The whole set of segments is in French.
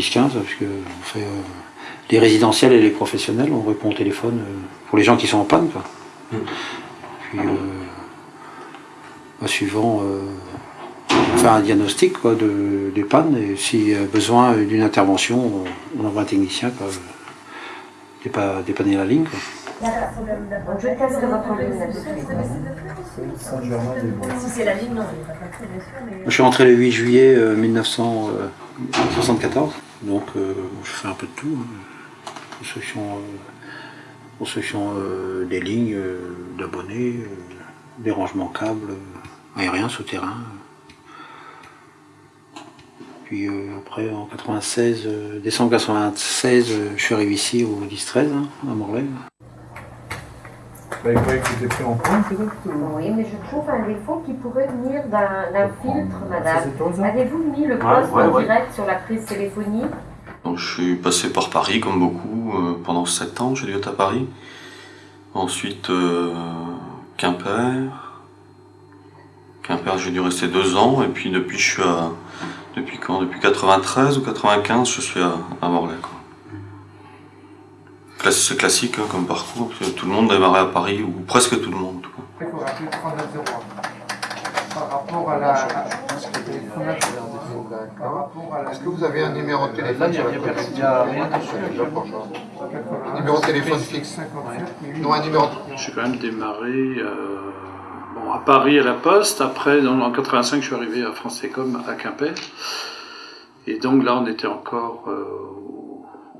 10-15, parce que on fait les résidentiels et les professionnels, on répond au téléphone pour les gens qui sont en panne. Quoi. Mm. Puis, bah, suivant, on fait un diagnostic quoi, de, des pannes, et s'il y a besoin d'une intervention, on envoie un technicien quoi, dépa- dépanner la ligne. Quoi. Je testerai votre ligne Si c'est la ligne, non, il n'est pas passé, bien sûr, mais... Je suis rentré le 8 juillet euh, 1974, donc euh, je fais un peu de tout. hein. Construction, euh, euh, des lignes, euh, d'abonnés, des rangements câbles, aériens, souterrains. Puis après, en 96, euh, décembre 96, euh, je suis arrivé ici au 10-13, hein, à Morlaix. Bah, il que c'était pris en compte peut-être ou- Oui, mais je trouve un défaut qui pourrait venir d'un filtre, madame. Avez-vous mis le poste ouais, en ouais. direct sur la prise téléphonie Donc, je suis passé par Paris, comme beaucoup, euh, pendant 7 ans, j'ai dû être à Paris. Ensuite, euh, Quimper. Quimper, j'ai dû rester 2 ans, et puis depuis, je suis à. Depuis quand? Depuis 93 ou 95, je suis à, à Morlaix. quoi. C'est classique hein, comme parcours, parce que tout le monde démarrait à Paris, ou presque tout le monde. en tout cas. Il faut rappeler 3901. Par rapport à la. Par rapport à la. Est-ce que vous avez un numéro de téléphone sur la télé? Il n'y a rien dessus. Un numéro de téléphone fixe 57 Non, un numéro. J'ai quand même démarré euh, bon, à Paris à la Poste. Après, dans- en 85, je suis arrivé à France Télécom à Quimper. Et donc là, on était encore euh,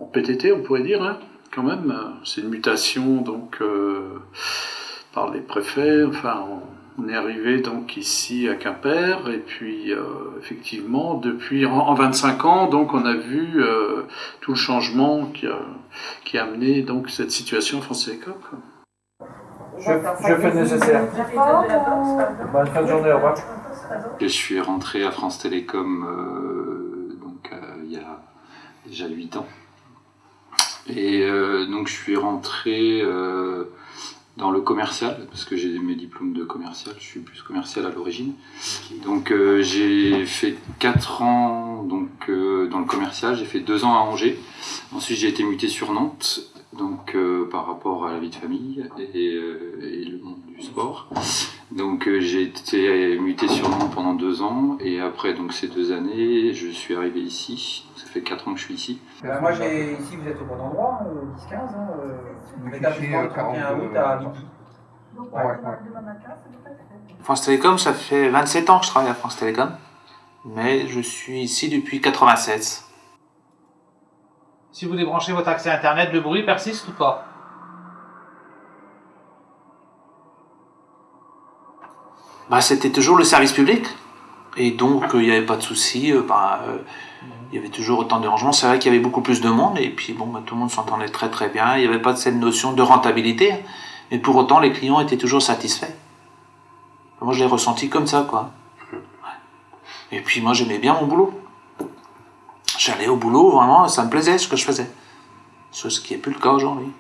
en PTT, on pourrait dire, hein, quand même. C'est une mutation donc euh, par les préfets. Enfin, on, on est arrivé donc ici à Quimper. Et puis, euh, effectivement, depuis en, en 25 ans, donc on a vu euh, tout le changement qui a, qui a amené donc cette situation à France Télécom. quoi. Je- je fais le nécessaire. Bonne fin de journée, au revoir. Je suis rentré à France Télécom euh, donc, euh, il y a déjà 8 ans. Et euh, donc je suis rentré euh, dans le commercial, parce que j'ai mes diplômes de commercial, je suis plus commercial à l'origine. Donc euh, j'ai fait 4 ans donc, dans le commercial, j'ai fait 2 ans à Angers. Ensuite j'ai été muté sur Nantes, donc par rapport à la vie de famille et, le monde du sport. Donc j'ai été muté sur Nantes pendant deux ans et après donc ces deux années, je suis arrivé ici. Ça fait quatre ans que je suis ici. Euh, moi, j'ai ici, vous êtes au bon endroit, euh, 10-15, hein, euh, Vous l'établissement fichez, du 31 42, août à midi. Donc, Ouais, ouais. France Télécom, ça fait 27 ans que je travaille à France Télécom, mais je suis ici depuis 96. Si vous débranchez votre accès Internet, le bruit persiste ou pas? Bah, C'était toujours le service public, et donc euh, il n'y avait pas de souci. euh, bah, euh, il y avait toujours autant de rangements. C'est vrai qu'il y avait beaucoup plus de monde, et puis bon, bah, tout le monde s'entendait très très bien. Il n'y avait pas de cette notion de rentabilité, mais pour autant, les clients étaient toujours satisfaits. Moi, je l'ai ressenti comme ça, quoi. Ouais. Et puis, moi, j'aimais bien mon boulot. J'allais au boulot, vraiment, ça me plaisait ce que je faisais. Ce qui n'est plus le cas aujourd'hui.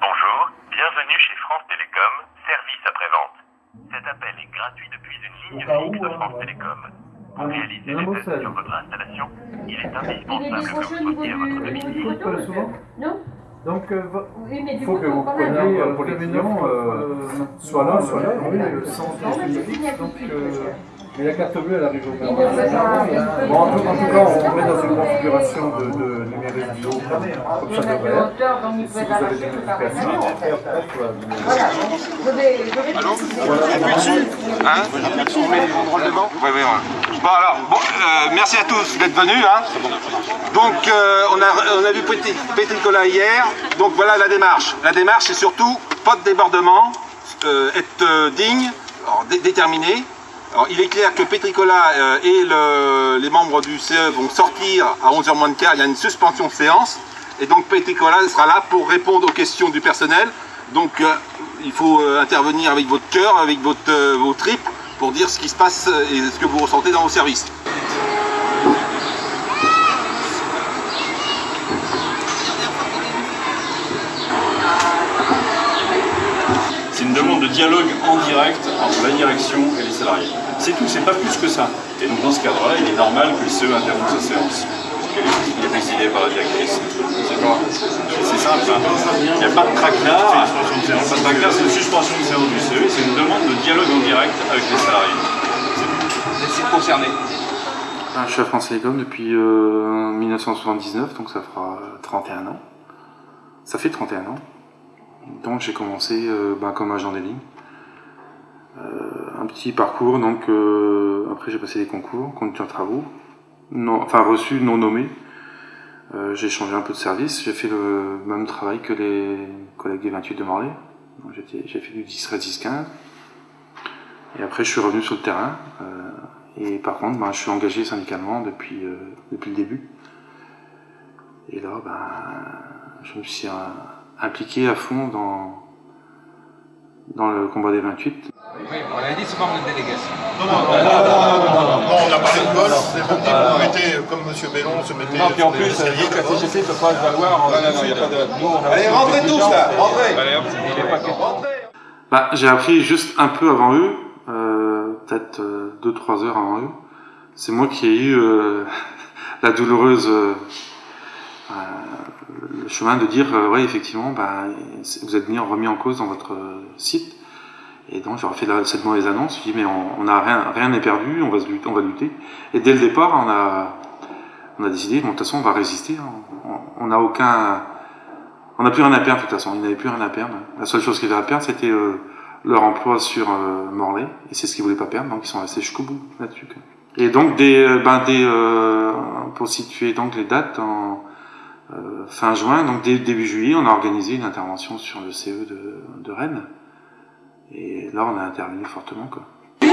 Bonjour, bienvenue chez France Télécom, service après-vente. Cet appel est gratuit depuis une ligne fixe de France. Télécom. Pour réaliser un les tests sur votre installation, il est Il indispensable que décroché vous soyez à votre domicile. euh, Non Donc, euh, vo- Oui, mais il du faut que vous preniez euh, pour les clients, euh, soit l'un, soit l'autre, oui, le sens de Donc, suite, euh. Mais la carte bleue, elle arrive au Il ne veut pas- il peut- Bon, en tout, en tout cas, on met dans une configuration de, de numérique du haut, comme Je ça devrait être. Si vous avez des modifications, Voilà, bon. je vais, je vais Hein On met les banderoles devant Oui, oui, oui. Bon, alors, bon, euh, merci à tous d'être venus. Hein. Donc, euh, on, a, on a vu Petit, Petit Cola hier. Donc, voilà la démarche. La démarche, c'est surtout pas de débordement, euh, être euh, digne, alors, dé- déterminé. Alors, il est clair que Petricola euh, et le- les membres du CE vont sortir à 11h moins de quart. Il y a une suspension de séance. Et donc, Petricola sera là pour répondre aux questions du personnel. Donc, euh, il faut euh, intervenir avec votre cœur, avec votre, vos tripes, pour dire ce qui se passe et ce que vous ressentez dans vos services. C'est une demande de de dialogue en direct entre la direction et les salariés. C'est tout, c'est pas plus que ça. Et donc dans ce cadre-là, il est normal que le CE interrompe sa séance. Il est décidé par la directrice. C'est. C'est simple. hein. Il n'y a pas de traquenard. Il n'y a pas de traquenard, c'est une suspension de séance du CE. C'est une demande de dialogue en direct avec les salariés. Concernés. Ah, Je suis à France Télécom depuis euh, 1979, donc ça fera 31 ans. Ça fait 31 ans. Donc j'ai commencé euh, ben, comme agent des lignes. Euh, un petit parcours, donc euh, après j'ai passé les concours, conducteur travaux, non, enfin reçu, non nommé. Euh, j'ai changé un peu de service, j'ai fait le même travail que les collègues des 28 de Morlaix. J'ai fait du 10 13 10 15. Et après je suis revenu sur le terrain. et par contre, ben, je suis engagé syndicalement depuis, euh, depuis le début. Et là, ben, je me suis impliqué à fond dans, dans le combat des 28. Oui, on avait dit c'est pas une délégation. Non, non, non, non, non, non, non, on a parlé de golf, c'est bon, vous mettez, comme M. Bellon se mettait Non, puis en plus, la CGT ne peut pas se valoir. Non, non, non, il y a pas de- Nous, on a Allez, rentrez tous, là, rentrez. Bah, j'ai appris juste un peu avant eux, euh, peut-être 2-3 heures avant eux. C'est moi qui ai eu euh, la douloureuse euh, euh, le chemin de dire, euh, ouais, effectivement, bah, vous êtes mis, remis en cause dans votre euh, site. Et donc, j'aurais fait cette mauvaise annonce. Je dis, mais on, on a rien, rien n'est perdu, on va, lutter, on va lutter. Et dès le départ, on a, on a décidé, de toute façon, on va résister. hein. On- n'a aucun, on n'a plus rien à perdre, de toute façon. Ils n'avaient plus rien à perdre. La seule chose qu'ils avaient à perdre, c'était euh, leur emploi sur euh, Morlaix. Et c'est ce qu'ils voulaient pas perdre, donc ils sont restés jusqu'au bout là-dessus. Et donc, des, euh, ben, des, pour situer donc les dates, fin juin, donc dès début juillet, on a organisé une intervention sur le CE de Rennes. Et là, on a intervenu fortement. Quoi. Je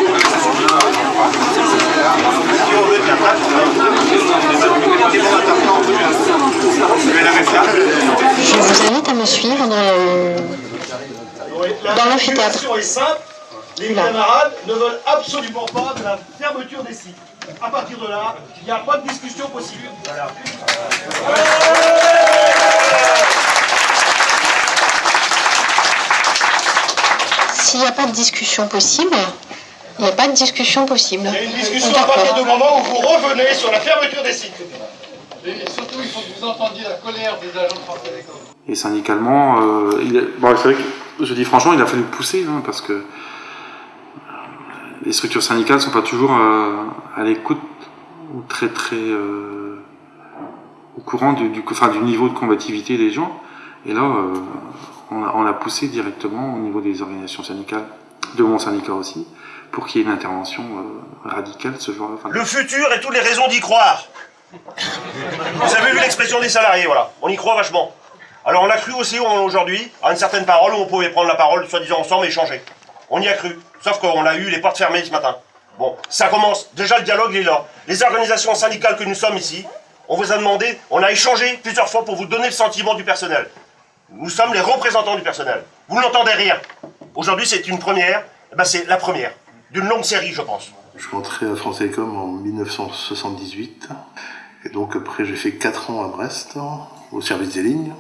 vous invite à me suivre dans le... Dans l'amphithéâtre. situation est simple. Les camarades ne veulent absolument pas de la fermeture des sites. À partir de là, il n'y a pas de discussion possible. Voilà. S'il n'y a pas de discussion possible, il n'y a pas de discussion possible. Il y a une discussion à partir du moment où vous revenez sur la fermeture des sites. Et surtout, il faut que vous entendiez la colère des agents de France Télécom. Et syndicalement, euh, il est- bon, c'est vrai que je dis franchement, il a fallu pousser, hein, parce que euh, les structures syndicales sont pas toujours euh, à l'écoute ou très très euh, au courant du, du, enfin, du niveau de combativité des gens. Et là, euh, on, a, poussé directement au niveau des organisations syndicales, de mon syndicat aussi, pour qu'il y ait une intervention euh, radicale ce jour-là. Le futur et toutes les raisons d'y croire. Vous avez vu l'expression des salariés, voilà. On y croit vachement. Alors on a cru aussi aujourd'hui à une certaine parole où on pouvait prendre la parole, soi-disant ensemble, et échanger. On y a cru. Sauf qu'on a eu les portes fermées ce matin. Bon, ça commence. Déjà le dialogue est là. Les organisations syndicales que nous sommes ici, on vous a demandé, on a échangé plusieurs fois pour vous donner le sentiment du personnel. Nous sommes les représentants du personnel. Vous n'entendez rien. Aujourd'hui c'est une première, Eh ben, c'est la première. D'une longue série je pense. Je suis entré à France Télécom en 1978. Et donc après j'ai fait 4 ans à Brest, au service des lignes.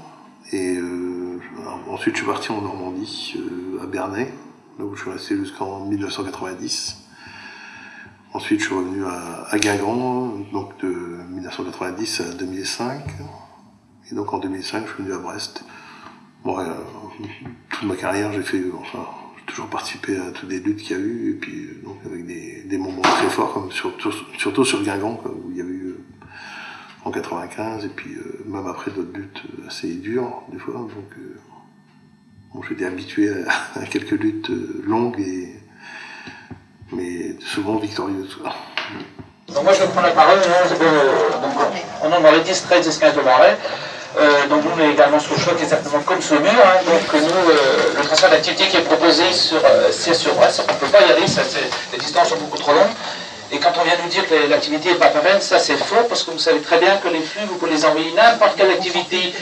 Et euh, ensuite je suis parti en Normandie, euh, à Bernay, là où je suis resté jusqu'en 1990. Ensuite je suis revenu à, à Guingamp, donc de 1990 à 2005. Et donc en 2005 je suis venu à Brest. Euh, toute ma carrière j'ai fait, enfin, j'ai toujours participé à toutes les luttes qu'il y a eu, et puis euh, donc avec des, des moments très forts, comme surtout, surtout sur Guingamp, quoi, où il y avait eu euh, en 95, et puis euh, même après d'autres luttes assez dures, des fois. Donc, euh, bon, j'étais habitué à, à quelques luttes longues, et, mais souvent victorieuses. quoi. Donc moi je prends la parole de, donc, au nom de les 10, 13, 10, 15 de Marais. Euh, donc nous on également sous le choc exactement comme ce mur. hein. donc nous, euh, le transfert d'activité qui est proposé sur euh, c'est sur Brest, on ne peut pas y aller, les distances sont beaucoup trop longues. Et quand on vient nous dire que l'activité n'est pas pérenne, ça c'est faux, parce que vous savez très bien que les flux, vous pouvez les envoyer n'importe quelle activité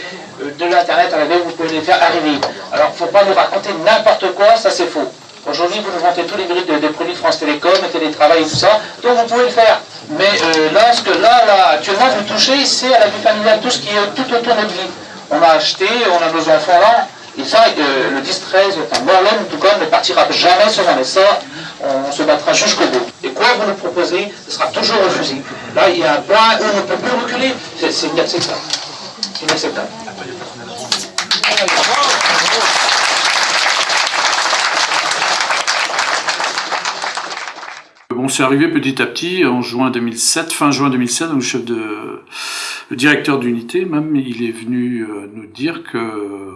euh, de l'Internet arriver, vous pouvez les faire arriver. Alors il ne faut pas nous raconter n'importe quoi, ça c'est faux. Aujourd'hui, vous nous vantez tous les mérites des, produits France Télécom, télétravail et tout ça, donc vous pouvez le faire. Mais euh, là, ce que là, là, actuellement, vous touchez, c'est à la vie familiale, tout ce qui est tout autour de notre vie. On a acheté, on a nos enfants là, Et ça, euh, le 10-13, enfin en tout cas, ne partira jamais sans arrêt. Ça, on se battra jusqu'au bout. Et quoi vous nous proposez, ce sera toujours refusé. Là, il y a un point où on ne peut plus reculer. C'est inacceptable. C'est inacceptable. Bon, c'est arrivé petit à petit en juin 2007, fin juin 2007, donc le chef de, le directeur d'unité même, il est venu euh, nous dire que euh,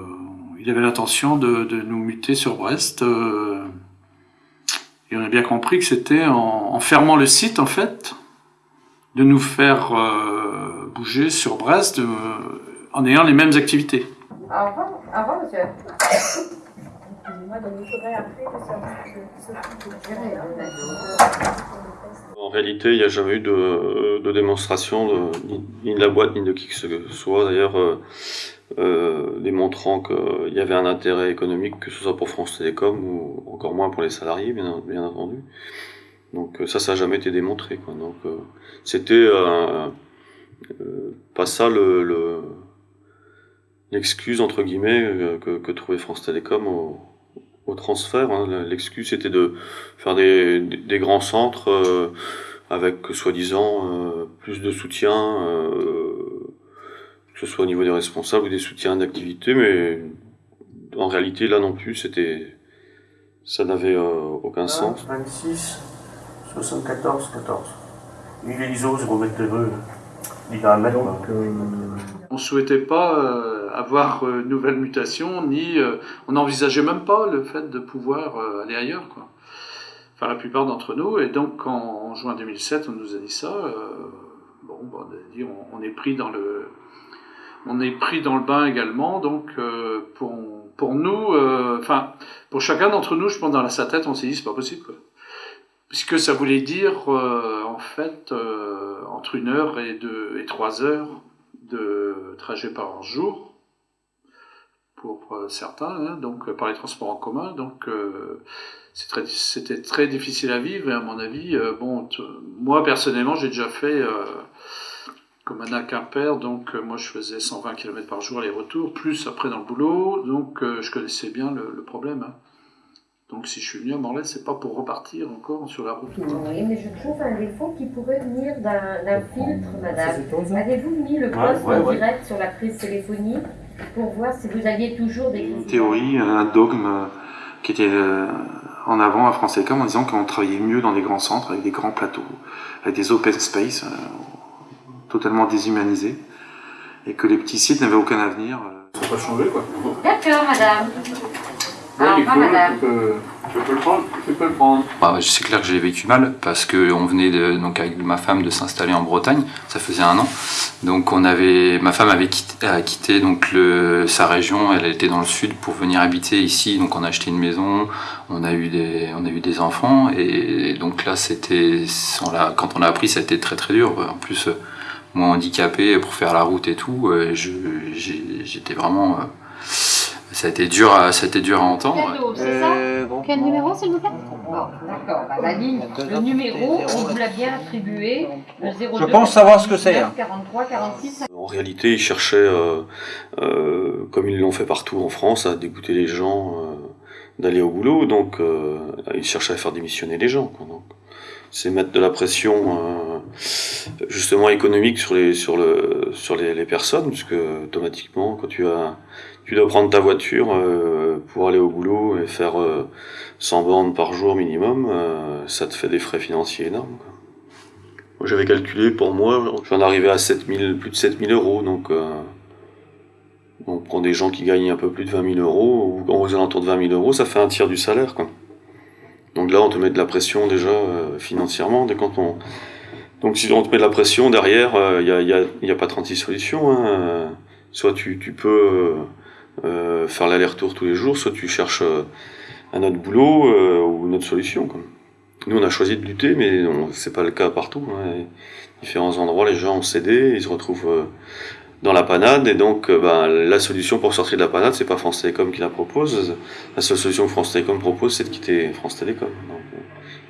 il avait l'intention de, nous muter sur Brest. Euh, et on a bien compris que c'était en, fermant le site en fait, de nous faire bouger sur Brest en ayant les mêmes activités. Au revoir monsieur. En réalité, il n'y a jamais eu de, démonstration ni, de la boîte ni de qui que ce soit. D'ailleurs, euh, euh, démontrant qu'il y avait un intérêt économique, que ce soit pour France Télécom ou encore moins pour les salariés, bien, entendu. Donc ça, ça n'a jamais été démontré. Donc euh, c'était euh, pas ça le, le l'excuse entre guillemets que, que trouvait France Télécom au, au transfert. Hein. L'excuse c'était de faire des, des grands centres euh, avec soi-disant euh, plus de soutien, euh, que ce soit au niveau des responsables ou des soutiens d'activité, mais en réalité là non plus c'était ça n'avait aucun sens. 26, 74, 14. Il est ISO 0 mètre de il a un mètre. Donc, euh... On souhaitait pas avoir euh, nouvelle mutation, ni euh, on n'envisageait même pas le fait de pouvoir euh, aller ailleurs, quoi. Enfin, la plupart d'entre nous. Et donc, en, juin 2007, on nous a dit ça. bon, bon on, on, est pris dans le, on est pris dans le bain également. Donc, pour pour nous, enfin, pour chacun d'entre nous, je pense dans sa tête, on s'est dit c'est pas possible, puisque ça voulait dire en fait entre une heure et deux et trois heures de trajet par jour pour euh, certains, hein, donc par les transports en commun. Donc c'était très, très, difficile à vivre et à mon avis, bon, moi personnellement, j'ai déjà fait comme Anna Quimper, donc moi je faisais 120 km par jour aller-retour, plus après dans le boulot, donc je connaissais bien le, le problème. Hein. Donc si je suis venu à Morlaix, c'est pas pour repartir encore sur la route. Oui, mais je trouve un défaut qui pourrait venir d'un filtre, madame. Avez-vous mis le poste ouais, ouais, en direct sur la prise téléphonique? Pour voir si vous aviez toujours des... Une théorie, un dogme qui était euh, en avant à France Télécom en disant qu'on travaillait mieux dans des grands centres, avec des grands plateaux, avec des open space euh, totalement déshumanisés, et que les petits sites n'avaient aucun avenir. Ça n'a pas changé, quoi. D'accord, madame. Ah, Nico, tu peux, tu peux le prendre, tu peux le prendre. C'est clair que j'ai vécu mal parce que on venait donc avec ma femme de s'installer en Bretagne, ça faisait un an. Donc on avait, ma femme avait quitté, donc sa région, elle était dans le sud pour venir habiter ici. Donc on a acheté une maison, on a eu des, on a eu des enfants et donc là c'était, quand on a appris, ça a été très très dur. En plus moi handicapé pour faire la route et tout, j'étais vraiment ça a été dur à, ça a été dur à entendre. Euh, bon. Quel numéro, s'il vous plaît bon, D'accord, bah, la ligne, le numéro, on vous l'a bien attribué, le 02 Je pense savoir ce que c'est. 43, 46. En réalité, ils cherchaient, euh, euh, comme ils l'ont fait partout en France, à dégoûter les gens euh, d'aller au boulot, donc euh, ils cherchaient à faire démissionner les gens. Quoi, donc. C'est mettre de la pression euh, justement économique sur les sur le sur les, les personnes, puisque automatiquement quand tu as tu dois prendre ta voiture euh, pour aller au boulot et faire euh, 100 bornes par jour minimum, euh, ça te fait des frais financiers énormes. J'avais calculé pour moi, je viens d'arriver à 7000, plus de 7000 euros, donc euh, on prend des gens qui gagnent un peu plus de 20 000 euros, ou aux alentours de 20 000 euros, ça fait un tiers du salaire. Donc là on te met de la pression déjà euh, financièrement, dès quand on... Donc si on te met de la pression derrière, il n'y a, y a, pas 36 solutions. Hein. Soit tu peux euh, faire l'aller-retour tous les jours, soit tu cherches euh, un autre boulot euh, ou une autre solution. Nous, on a choisi de lutter, mais c'est pas le cas partout. Hein. Différents endroits, les gens ont cédé, ils se retrouvent dans la panade, et donc ben, la solution pour sortir de la panade, c'est pas France Télécom qui la propose. La seule solution que France Télécom propose, c'est de quitter France Télécom.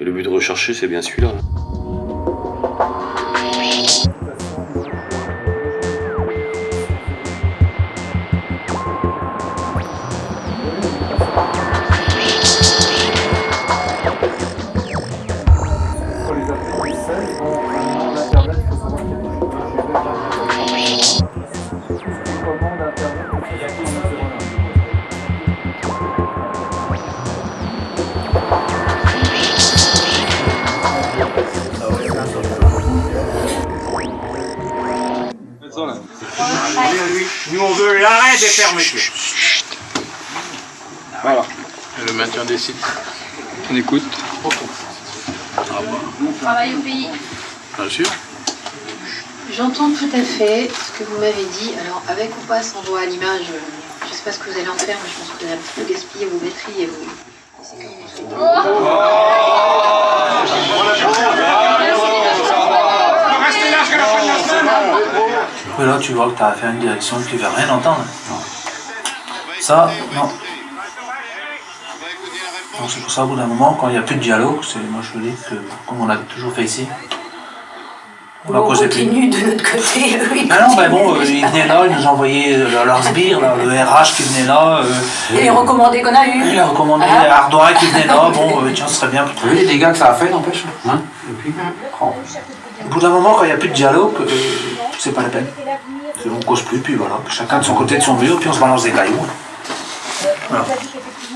Et le but de rechercher, c'est bien celui-là. Là. Ça, là. Nous, on veut l'arrêt des fermetures. Voilà. Le maintien des sites. On écoute. On travaille au pays. Bien sûr. J'entends tout à fait ce que vous m'avez dit. Alors, avec ou pas sans doigt à l'image, je ne sais pas ce que vous allez en faire, mais je pense que vous allez un petit peu gaspiller vos batteries et vos. Restez là jusqu'à la fin de la Mais là, tu vois que tu as affaire à une direction qui ne veut rien entendre. Non. Ça, non. Donc c'est pour ça, au bout d'un moment, quand il n'y a plus de dialogue, c'est moi je dis que, comme on l'a toujours fait ici, on causer plus. continue de notre côté, oui. Ah non, ben bon, euh, ils venaient là, ils nous envoyaient euh, leurs sbires, là, le RH qui venait là. euh, Et les recommandés qu'on a eu. il a recommandé Hein Ardoin qui venait là, bon, euh, tiens, ce serait bien. Vous vu les dégâts que ça a fait, n'empêche hein Depuis Oh. Au bout d'un moment, quand il n'y a plus de dialogue, euh, c'est pas la peine. On cause plus, puis voilà, chacun de son côté de son mur, puis on se balance des cailloux. On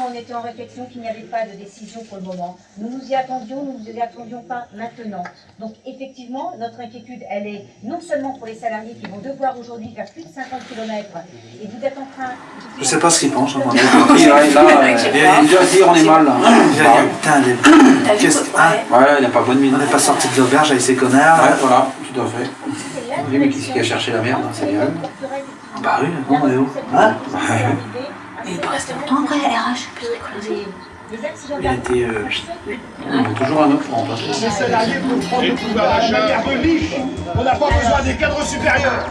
on était en réflexion, qu'il n'y avait pas de décision pour le moment. Nous nous y attendions, nous ne nous y attendions pas maintenant. Donc effectivement, notre inquiétude, elle est non seulement pour les salariés qui vont devoir aujourd'hui faire plus de 50 km, et vous êtes en train... Je sais pas ce qu'ils pensent. hein, euh, il doit se dire on est mal là. Putain, qu'est-ce Ouais, il n'a pas bonne mine. On n'est pas sorti de l'auberge avec ces connards. Ouais, voilà, tout à fait. Les mecs qui qui a cherché la merde, hein, c'est bien. Bah oui, bon, on est où Mais il peut rester longtemps après, RH. Il a été. euh, On a toujours un autre pour remplacer. Les salariés vont prendre le pouvoir libre. On n'a pas besoin des cadres supérieurs.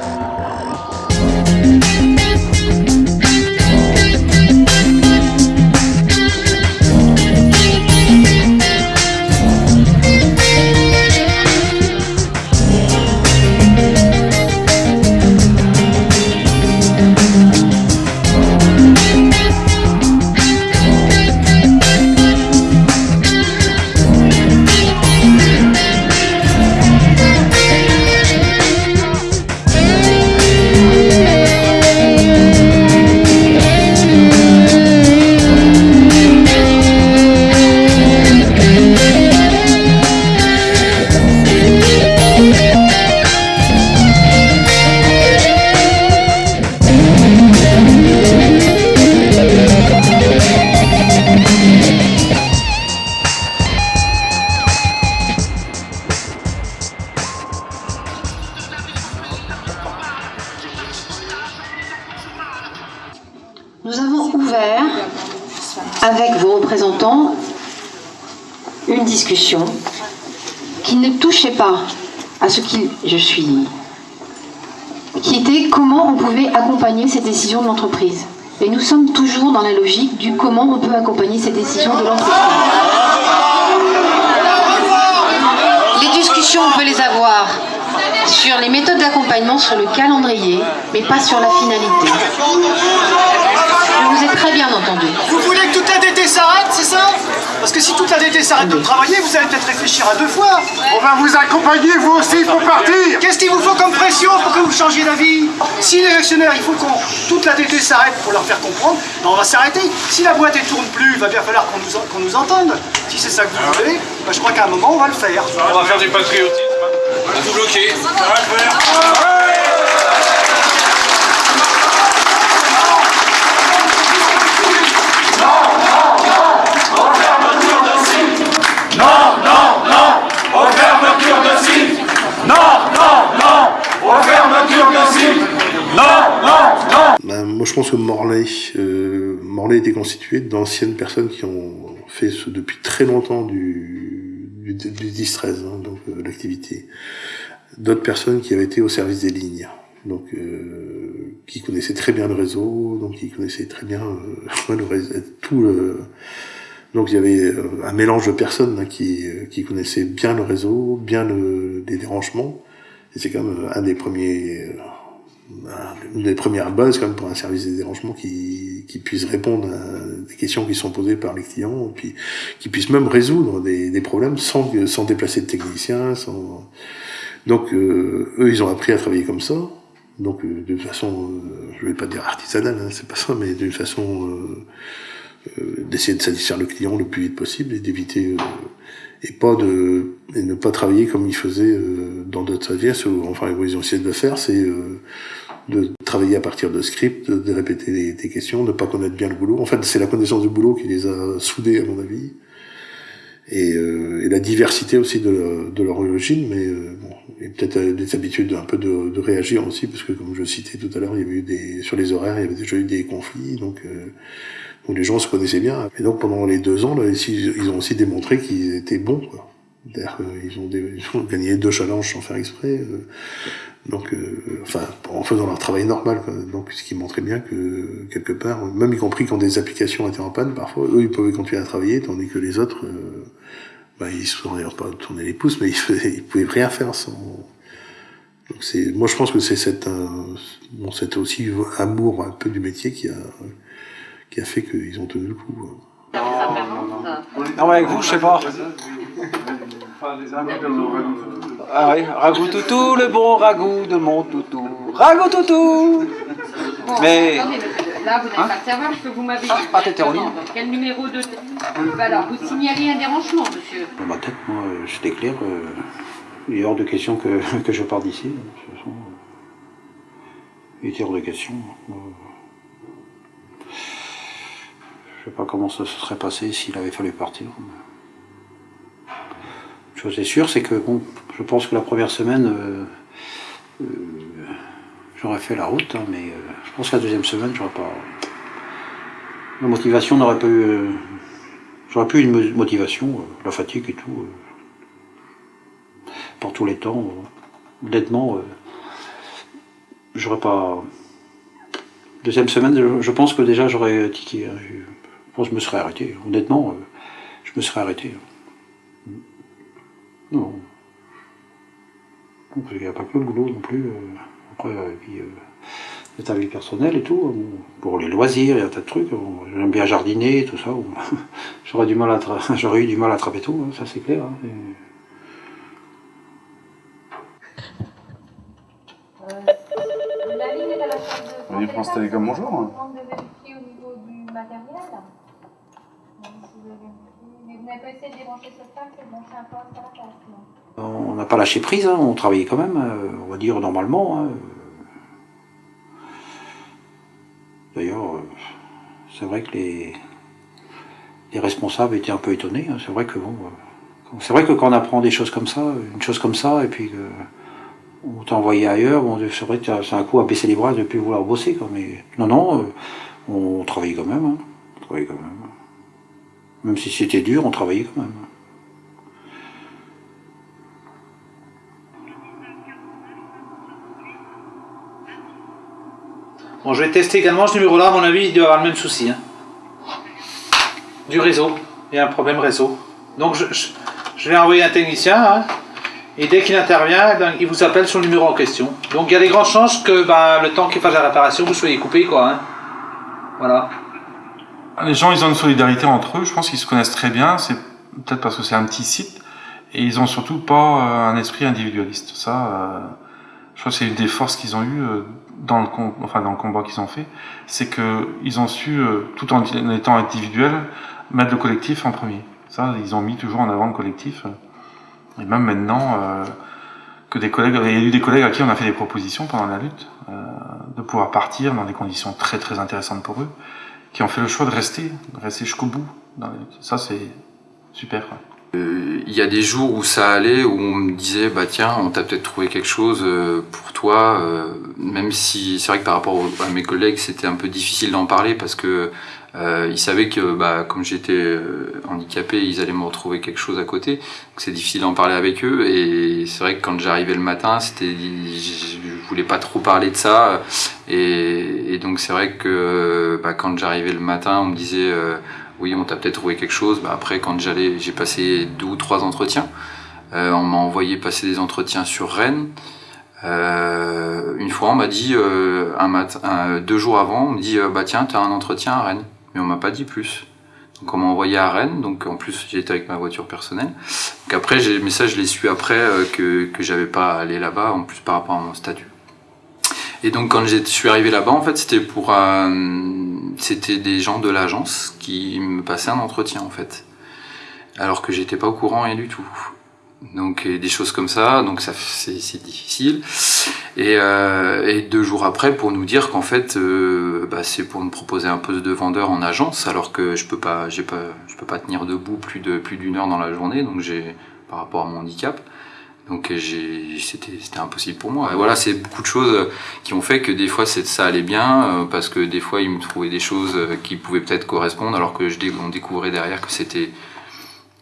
Du comment on peut accompagner ces décisions de l'entreprise. Les discussions, on peut les avoir sur les méthodes d'accompagnement, sur le calendrier, mais pas sur la finalité. Je vous ai très bien entendu. Vous voulez que toute la DT s'arrête, c'est ça? Parce que si toute la DT s'arrête de travailler, vous allez peut-être réfléchir à deux fois. On va vous accompagner, vous aussi, pour partir. Qu'est-ce qu'il vous faut comme pression pour que vous changiez d'avis? Si les actionnaires, il faut qu'on toute la DT s'arrête pour leur faire comprendre, ben on va s'arrêter. Si la boîte ne tourne plus, il va bien falloir qu'on nous, nous entende. Si c'est ça que vous voulez, ben je crois qu'à un moment, on va le faire. On va faire du patriotisme. On va tout bloquer. Non, non. Non, non, moi, je pense que Morlaix, euh, Morlaix était constitué d'anciennes personnes qui ont fait ce, depuis très longtemps du, du, du 10-13, hein, donc euh, l'activité. D'autres personnes qui avaient été au service des lignes, donc euh, qui connaissaient très bien le réseau, donc qui connaissaient très bien le réseau, tout le... Donc il y avait un mélange de personnes hein, qui, qui connaissaient bien le réseau, bien le, les dérangements. C'est quand même euh, un des premiers, euh, une des premières bases quand même pour un service des dérangements qui, qui puisse répondre à des questions qui sont posées par les clients, puis qui puisse même résoudre des, des problèmes sans, sans déplacer de techniciens. Sans... Donc euh, eux, ils ont appris à travailler comme ça. Donc euh, d'une façon, euh, je vais pas dire artisanale, hein, c'est pas ça, mais d'une façon euh, d'essayer de satisfaire le client le plus vite possible et d'éviter et pas de et ne pas travailler comme ils faisaient euh, dans d'autres services ou enfin ils ont essayé de le faire c'est euh, de travailler à partir de scripts de, répéter des, des, questions de pas connaître bien le boulot. En fait c'est la connaissance du boulot qui les a soudés à mon avis. Et, euh, et la diversité aussi de, de leur origine mais euh, bon et peut-être des habitudes un peu de, réagir aussi parce que comme je citais tout à l'heure il y avait eu des sur les horaires il y avait déjà eu des conflits donc où les gens se connaissaient bien. Et donc pendant les deux ans, là, ils ont aussi démontré qu'ils étaient bons. Quoi. Ils ont, gagné deux challenges sans faire exprès. Euh, donc, euh, enfin, en faisant leur travail normal. Donc, ce qui montrait bien que quelque part, même y compris quand des applications étaient en panne, parfois, eux, ils pouvaient continuer à travailler, tandis que les autres, euh, bah, ils se sont pas tourner les pouces, mais ils, ils pouvaient rien faire sans. Donc c'est, moi, je pense que c'est bon, c'était aussi amour un peu du métier qui a qui a fait qu'ils ont tenu le coup. Non, mais avec vous, je sais pas. Ah oui, ragout toutou, le bon ragout de mon toutou. Ragout toutou Mais. Là, vous n'avez pas de serveur, je peux vous m'avez ah, pas Quel numéro de. Alors, vous signalez un dérangement, monsieur Dans ma tête, moi, c'était clair. Euh, il est hors de question que, que je parte d'ici. Il était hors de question. Je sais pas comment ça se serait passé s'il avait fallu partir. Une chose est sûre, c'est que bon, je pense que la première semaine, euh, euh, j'aurais fait la route, hein, mais euh, je pense que la deuxième semaine, j'aurais pas. La motivation n'aurait pas eu. j'aurais pu une motivation, la fatigue et tout. pour tous les temps. honnêtement, j'aurais pas. Deuxième semaine, je, pense que déjà j'aurais tiqué. Hein, je me serais arrêté. Honnêtement, euh, je me serais arrêté. Non. Il n'y a pas que le boulot non plus. Euh, après, euh, puis, y a ta vie personnelle et tout. Pour les loisirs, il y a un tas de trucs. J'aime bien jardiner, tout ça. J'aurais du mal à j'aurais eu du mal à attraper tout, hein, ça c'est clair. Hein, On est France Télécom, bonjour. Hein. On n'a pas lâché prise, hein, on travaillait quand même, euh, on va dire normalement. Hein. D'ailleurs, euh, c'est vrai que les, les, responsables étaient un peu étonnés. Hein. C'est vrai que bon, euh, c'est vrai que quand on apprend des choses comme ça, une chose comme ça, et puis que on t'a envoyé ailleurs, bon, c'est vrai que c'est un coup à baisser les bras de ne plus vouloir bosser. Non, non, on travaillait quand même. On travaillait quand même. Même si c'était dur, on travaillait quand même. Bon, je vais tester également ce numéro-là, à mon avis, il doit avoir le même souci. Hein. Du réseau. Il y a un problème réseau. Donc, je, vais envoyer un technicien, hein, et dès qu'il intervient, eh ben, il vous appelle sur le numéro en question. Donc, il y a des grandes chances que ben, le temps qu'il fasse la réparation, vous soyez coupé, quoi. Hein. Voilà. Les gens, ils ont une solidarité entre eux. Je pense qu'ils se connaissent très bien. C'est peut-être parce que c'est un petit site. Et ils ont surtout pas euh, un esprit individualiste. Ça, euh, je crois que c'est une des forces qu'ils ont eues euh, dans le, enfin, dans le combat qu'ils ont fait. C'est que ils ont su, tout en étant individuels, mettre le collectif en premier. Ça, ils ont mis toujours en avant le collectif. Et même maintenant, que des collègues, il y a eu des collègues à qui on a fait des propositions pendant la lutte, de pouvoir partir dans des conditions très très intéressantes pour eux qui ont fait le choix de rester, de rester jusqu'au bout. Ça, c'est super. Euh, il y a des jours où ça allait, où on me disait, bah tiens, on t'a peut-être trouvé quelque chose euh, pour toi, euh, même si c'est vrai que par rapport à mes collègues, c'était un peu difficile d'en parler parce que euh, ils savaient que, bah, comme j'étais euh, handicapé, ils allaient me retrouver quelque chose à côté. C'est difficile d'en parler avec eux. Et c'est vrai que quand j'arrivais le matin, c'était, je voulais pas trop parler de ça. Et, et donc c'est vrai que bah, quand j'arrivais le matin, on me disait, euh, oui, on t'a peut-être trouvé quelque chose. Après, quand j'allais, j'ai passé deux ou trois entretiens. Euh, on m'a envoyé passer des entretiens sur Rennes. Euh, une fois, on m'a dit un matin, deux jours avant, on me dit bah tiens, t'as un entretien à Rennes mais on m'a pas dit plus. Donc on m'a envoyé à Rennes, donc en plus j'étais avec ma voiture personnelle. Donc après, mais ça je l'ai su après euh, que, que j'avais pas à aller là-bas, en plus par rapport à mon statut. Et donc quand je suis arrivé là-bas, en fait c'était pour c'était des gens de l'agence qui me passaient un entretien en fait. alors que j'étais pas au courant rien du tout. Donc des choses comme ça, donc ça c'est difficile. Et, euh, et, deux jours après pour nous dire qu'en fait euh, bah, c'est pour me proposer un poste de vendeur en agence, alors que je peux pas, je peux pas tenir debout plus de plus d'une heure dans la journée, donc j'ai par rapport à mon handicap. Donc c'était impossible pour moi. Et voilà, c'est beaucoup de choses qui ont fait que des fois ça allait bien, euh, parce que des fois ils me trouvaient des choses qui pouvaient peut-être correspondre, alors que je, on découvrait derrière que c'était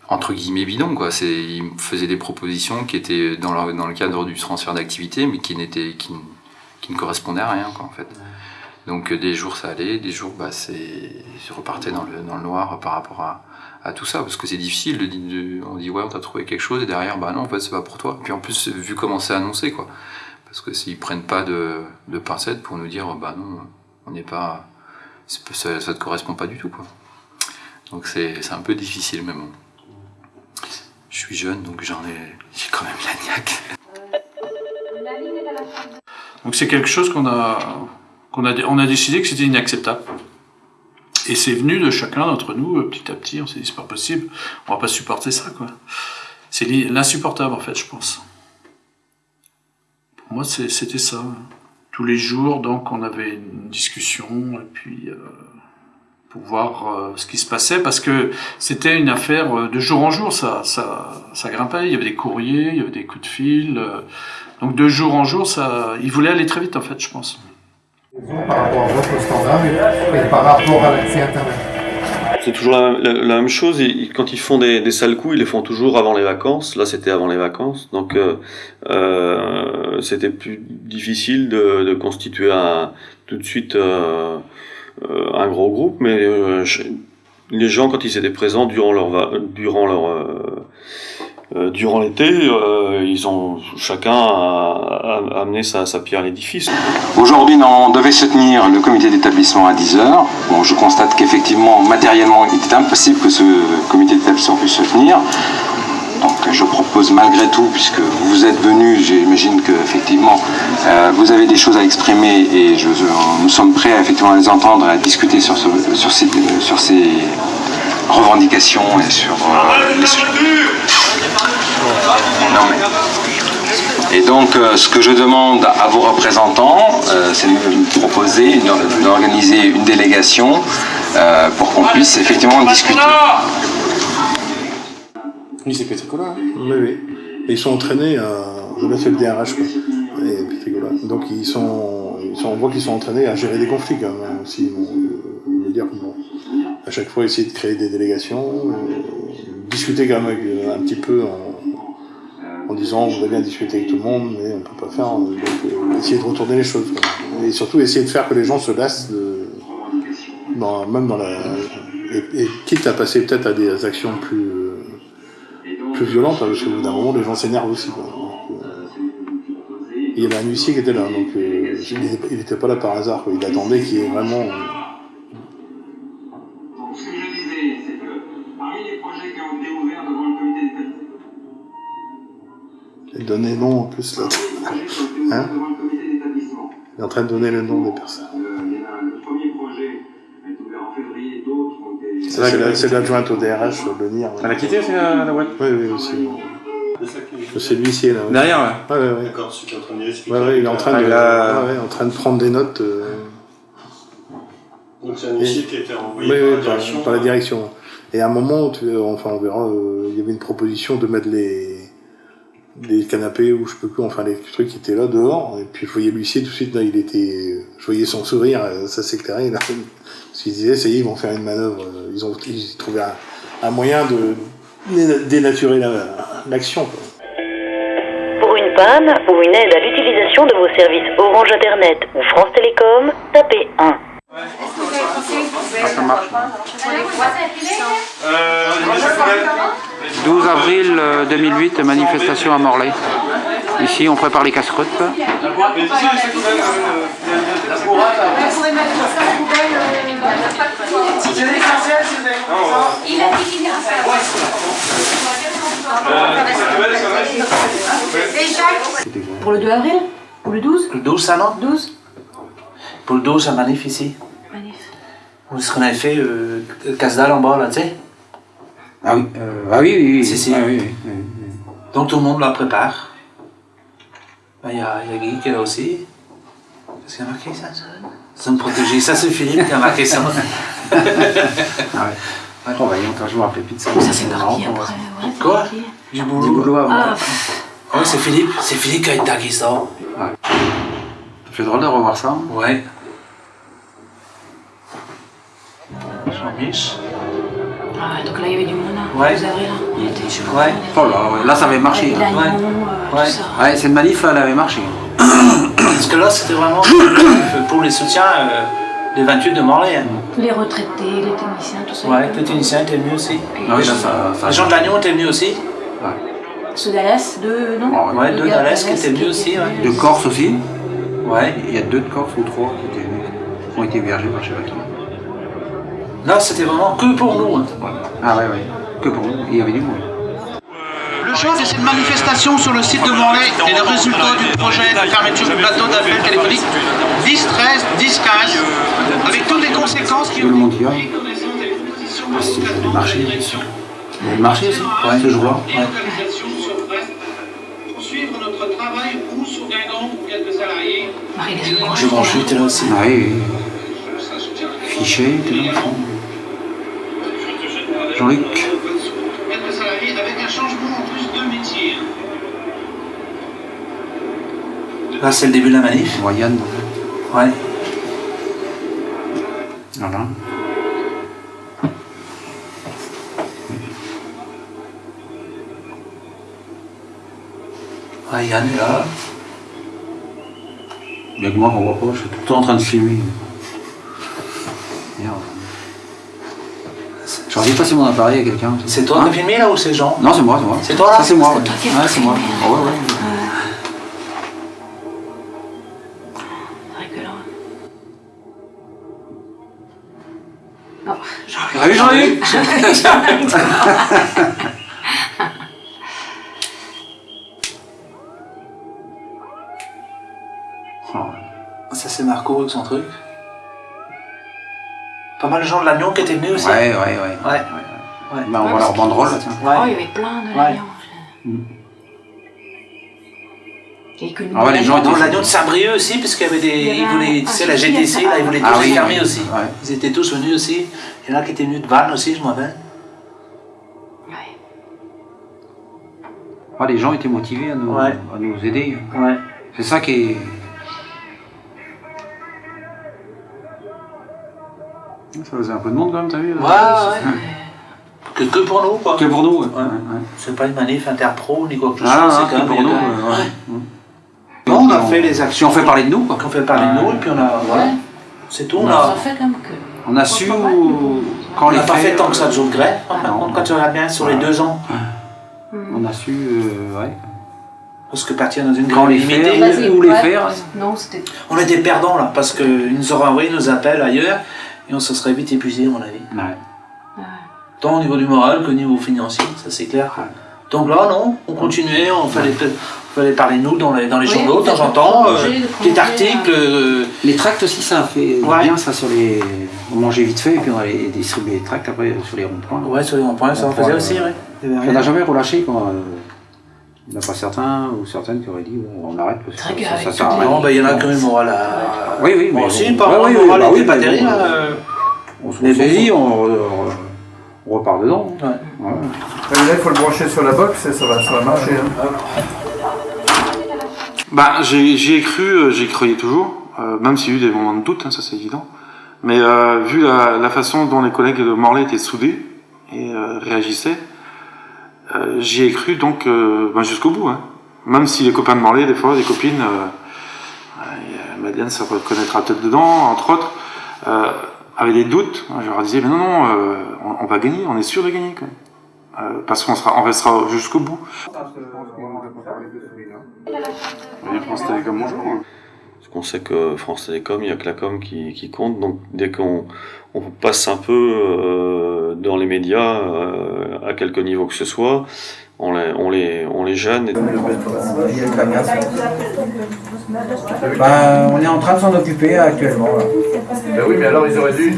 entre guillemets bidon quoi. C'est ils me faisaient des propositions qui étaient dans le, dans le cadre du transfert d'activité mais qui n'étaient qui, qui, ne correspondaient à rien quoi en fait. Donc des jours ça allait des jours bah c'est je repartais dans le, dans le noir par rapport à, tout ça parce que c'est difficile de, de, on dit ouais on t'a trouvé quelque chose et derrière bah non en fait c'est pas pour toi et puis en plus vu comment c'est annoncé quoi parce que s'ils prennent pas de, de pincettes pour nous dire bah non on n'est pas ça, te correspond pas du tout quoi donc c'est un peu difficile mais bon je suis jeune, donc j'en ai, j'ai quand même la niaque. Donc c'est quelque chose qu'on a, qu'on a, on a décidé que c'était inacceptable. Et c'est venu de chacun d'entre nous, euh, petit à petit, on s'est dit c'est pas possible, on va pas supporter ça, quoi. C'est l'insupportable, en fait, je pense. Pour moi, c'était ça. Tous les jours, donc, on avait une discussion, et puis... Euh, pour voir euh, ce qui se passait, parce que c'était une affaire de jour en jour, ça, ça, ça grimpait, il y avait des courriers, il y avait des coups de fil, donc de jour en jour, ça, il voulait aller très vite en fait, je pense. Par rapport à votre standard et par rapport à l'accès Internet c'est toujours la, même chose. quand ils font des, sales coups, ils les font toujours avant les vacances. Là, c'était avant les vacances, donc euh, euh, c'était plus difficile de, constituer tout de suite euh, un gros groupe, mais les gens, quand ils étaient présents durant leur, durant leur, euh, durant l'été, ils ont chacun a, amené sa, pierre à l'édifice. Aujourd'hui, on devait se tenir le comité d'établissement à 10h. Bon, je constate qu'effectivement, matériellement, il était impossible que ce comité d'établissement puisse se tenir. Donc je propose malgré tout, puisque vous êtes venus, j'imagine qu'effectivement euh, vous avez des choses à exprimer et nous sommes prêts à, effectivement, les entendre et à discuter sur, ces, sur ces revendications et sur euh, les sujets. Et donc, euh, ce que je demande à vos représentants, euh, c'est de me proposer, d'organiser une délégation euh, pour qu'on puisse effectivement discuter. Oui, c'est Pétricola. Oui, oui. Et ils sont entraînés à. Je vais fait le DRH, quoi. Et Pétricola. Donc ils sont, ils sont, on voit qu'ils sont entraînés à gérer des conflits, quand même, hein, aussi. Bon, je veux dire, bon, à chaque fois, essayer de créer des délégations, euh, discuter quand même un petit peu en, disant on voudrait bien discuter avec tout le monde, mais on peut pas faire. Donc euh, essayer de retourner les choses. Et surtout essayer de faire que les gens se lassent. Dans, même dans la. Et, quitte à passer peut-être à des actions plus plus violente, hein, parce qu'au bout d'un moment, les gens s'énervent aussi. Donc, euh, il y avait un huissier qui était là, donc euh, il n'était pas là par hasard, il attendait qu'il y ait vraiment... donnait nom en plus là. Hein il est en train de donner le nom des personnes. C'est l'adjointe au DRH, le NIR. Elle a quitté la, la boîte? Oui, oui, aussi. C'est l'huissier là. Derrière, ouais. Ouais, ouais, D'accord, celui qui est en train de ouais, ouais, il est en train, de, a... ouais, en train de prendre des notes. Euh... Donc c'est un huissier qui a été envoyé par, la direction, par la direction. Et à un moment, tu, enfin on verra, euh, il y avait une proposition de mettre les, les canapés ou je peux plus, enfin les trucs qui étaient là dehors. Et puis je voyais l'huissier tout de suite, là, il était, je voyais son sourire, euh, ça s'éclairait. Parce qu'ils disaient, ça y est, ils vont faire une manœuvre. Ils ont ils trouvé un, un moyen de dé- dénaturer la- l'action. quoi. Pour une panne ou une aide à l'utilisation de vos services Orange Internet ou France Télécom, tapez 1. Ça marche. 12 avril euh, 2008, manifestation à Morlaix. Ici, on prépare les casse-croûtes. Ira Pour le 2 avril? Ou le 12 Le 12, ça non? 12 Pour le 12, la manif ici. Où ce qu'on avait fait, euh, casse dalle en bas, là, tu sais? Ah oui, euh, ah oui, oui, oui. Si, si. Ah oui, oui, oui. Donc tout le monde la prépare. Ben, Il y, a, y a Guy qui est là aussi. Qu'est-ce qu'il y a marqué ça Zone protégée. Ça c'est Philippe qui a marqué ça. Ah ouais. Oh, bah, quand je me rappelais plus de ça. Ça c'est parti après. ouais, Quoi? Du boulot. Du boulot? avant. Ah, Ouais, c'est Philippe. C'est Philippe qui a été sort. Ça fait drôle de revoir ça. Ouais. Jean-Mich. ah, donc là il y avait du monde là. Ouais. Vous avez là Il était, je. Ouais. Oh là, ouais. là ça avait marché. L'agneau, euh, Ouais. Ouais, cette manif là, elle avait marché. Parce que là, c'était vraiment pour les soutiens euh, des 28 de Morlaix. hein. Les retraités, les techniciens, tout ça. Ouais, les techniciens étaient venus aussi. Ah oui, là ça. ça Les gens de l'Agneau étaient venus aussi. Ceux d'Alès, deux, non? Ouais, Les deux gars d'Alès qui étaient venus aussi. Ouais. De Corse aussi? Ouais. Il y a deux de Corse ou trois qui étaient venus. Qui ont été hébergés par qui. Là, c'était vraiment que pour nous. hein. Ah ouais, ouais. Que pour nous. Il y avait du monde. Le choix de cette manifestation sur le site de Morlaix est le résultat du projet de fermeture du plateau d'appel téléphonique 10, 13, 10, 15, avec toutes les conséquences qui Tout le monde y va. Ah, c'est le marché, bien sûr. Il y a le marché aussi, ouais. ce jour-là. Ouais. Poursuivre notre travail ou sur Guingamp ou quelques salariés. Marie-Lise était là aussi. Ah oui, oui. Fichet, t'es là, au fond. Jean-Luc. Quelques salariés avec un changement en plus de métier. Là, c'est le début de la manif? Moyenne. Ouais. Voilà. Ouais, Yann est là. Bien que moi, on voit pas, je suis tout le temps en train de filmer. Merde. Dû passer mon appareil à quelqu'un. C'est toi qui as filmé là ou c'est Jean Non, c'est moi, c'est moi. C'est toi là c'est moi, C'est ouais. c'est moi. Ah ouais, ouais. Ah oui, Jean-Luc Ça, c'est Marco avec son truc. Pas mal de gens de l'Agnon qui étaient venus aussi. Ouais, ouais, ouais. Ouais. Bah, on voit leur banderole, là, tiens. Oh, il y avait plein de Ouais. l'Agnon. Mm. Et que Ah ouais, les gens Dans étaient- l'Agnon de Saint-Brieuc aussi, parce qu'il y avait des. Il y avait Ils voulaient, tu sais, la GTC, là, ils voulaient Ah tous oui, les fermer oui. aussi. Ouais. Ils étaient tous venus aussi. Il y en a qui étaient venus de Vannes aussi, je me rappelle. Ah, les gens étaient motivés à nous, Ouais. à nous aider. Ouais. C'est ça qui est. Ça faisait un peu de monde quand même, t'as vu Ouais, ouais. Que, que pour nous, quoi. Que pour nous, ouais. Ouais. C'est pas une manif interpro ni quoi que ce Ah, soit, non, c'est quand que même. pour nous. ouais. Non, on a fait les actions. Si on fait parler de nous, quoi. On fait parler de nous, et puis on a. Voilà. Ouais. C'est tout. On Ça a, fait comme que. On a su où- quand on n'a pas fait tant que ça de jour de grève. De Non. compte, quand tu regardes bien sur les deux ans. On a su, euh, ouais. Parce que partir dans une Quand grande les limitée. où les faire. Non, c'était. On était perdants là, parce qu'ils nous auraient envoyé nos appels ailleurs et on se serait vite épuisé, à mon avis. Ouais. Tant au niveau du moral que au niveau financier, ça c'est clair. Donc là, non, on continuait, on fallait, on fallait parler de nous dans les, dans les Oui, journaux de temps en temps, euh, projet, le petit projet, article. euh, Les tracts aussi, ça a fait Ouais. bien ça sur les. On mangeait vite fait et puis on allait distribuer les tracts après sur les ronds-points. Ouais, sur les ronds-points, ça en Ronds-points, faisait euh, aussi, avait On n'a jamais relâché quoi. euh, Il n'y en a pas certains ou certaines qui auraient dit bon, on arrête parce que ça, sert à rien. Non, ben, il y en a qui ont eu le moral à. Oui, oui, mais Bon, si, bon. pas Ouais, moi, oui, le oui, moral bah oui, pas terrible. bon, euh, On se saisit, on, on- repart dedans. Ouais. Ouais. Là, il faut le brancher sur la box et ça va, ça va marcher. hein. Bah, j'ai- j'y ai cru, euh, j'y croyais toujours, euh, même s'il y a eu des moments de doute, hein, ça c'est évident. Mais euh, vu la, la façon dont les collègues de Morlaix étaient soudés et euh, réagissaient, euh, j'y ai cru donc euh, ben, jusqu'au bout. Hein. Même si les copains de Morlaix, des fois, des copines, euh, euh, Madeleine ça reconnaîtra peut-être dedans, entre autres, euh, avaient des doutes. Je leur disais, mais non, non, euh, on, on va gagner, on est sûr de gagner quand même. Euh, parce qu'on sera, on restera jusqu'au bout. Et France Télécom, bonjour. Qu'on sait que France Télécom, il n'y a que la com qui, qui compte. Donc dès qu'on on passe un peu euh, dans les médias, euh, à quelque niveau que ce soit, on les, on les, on les gêne. Bah, on est en train de s'en occuper actuellement. Là. Ben oui, mais alors ils auraient dû.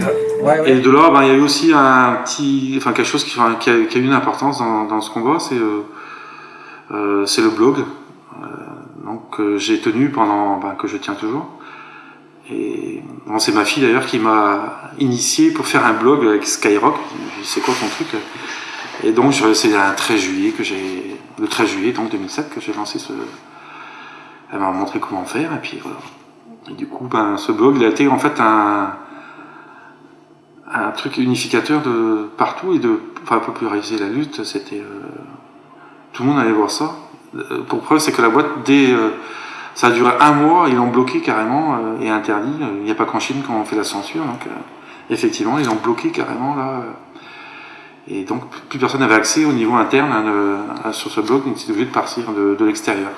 Et de là, ben, il y a eu aussi un petit, enfin quelque chose qui, a, qui a eu une importance dans, dans ce combat, c'est euh, euh, c'est le blog. Donc euh, j'ai tenu pendant, ben, que je tiens toujours. Et c'est ma fille d'ailleurs qui m'a initié pour faire un blog avec Skyrock. C'est quoi ton truc Et donc c'est un 13 juillet que j'ai, le 13 juillet donc 2007 que j'ai lancé ce. Elle m'a montré comment faire et puis du coup, ben, ce blog, il a été en fait un, un truc unificateur de partout et de enfin, populariser la lutte. C'était euh, tout le monde allait voir ça. Euh, Pour preuve, c'est que la boîte, dès euh, ça a duré un mois, ils l'ont bloqué carrément euh, et interdit. Il n'y a pas qu'en Chine qu'on fait la censure, donc effectivement, ils l'ont bloqué carrément là. Et donc, plus personne n'avait accès au niveau interne hein, sur ce blog, donc c'était obligé de partir de l'extérieur.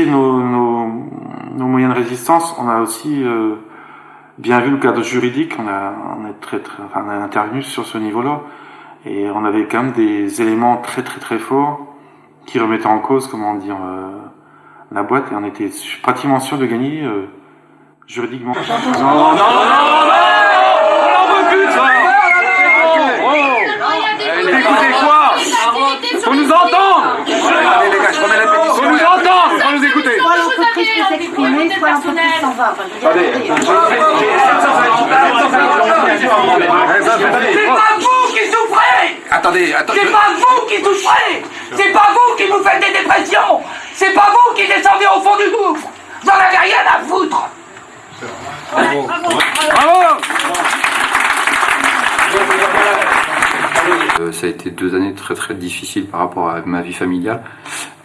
Nos, nos, nos moyens de résistance. On a aussi euh, bien vu le cadre juridique. On a, on est très, très, enfin, on a intervenu sur ce niveau-là. Et on avait quand même des éléments très très très forts qui remettaient en cause, comment dire, euh, la boîte. Et on était pratiquement sûr de gagner euh, juridiquement. Non, non, non, non, on nous entendre Allez les gars, je remets la pétition. Faut nous entendre, faut nous écouter Soit l'entreprise peut s'en va. C'est pas vous qui souffrez. Attendez, attendez. C'est pas vous qui souffrez. C'est pas vous qui vous faites des dépressions. C'est pas vous qui descendez au fond du gouffre. Vous en avez rien à foutre. Bravo. Euh, ça a été deux années très très difficiles par rapport à ma vie familiale.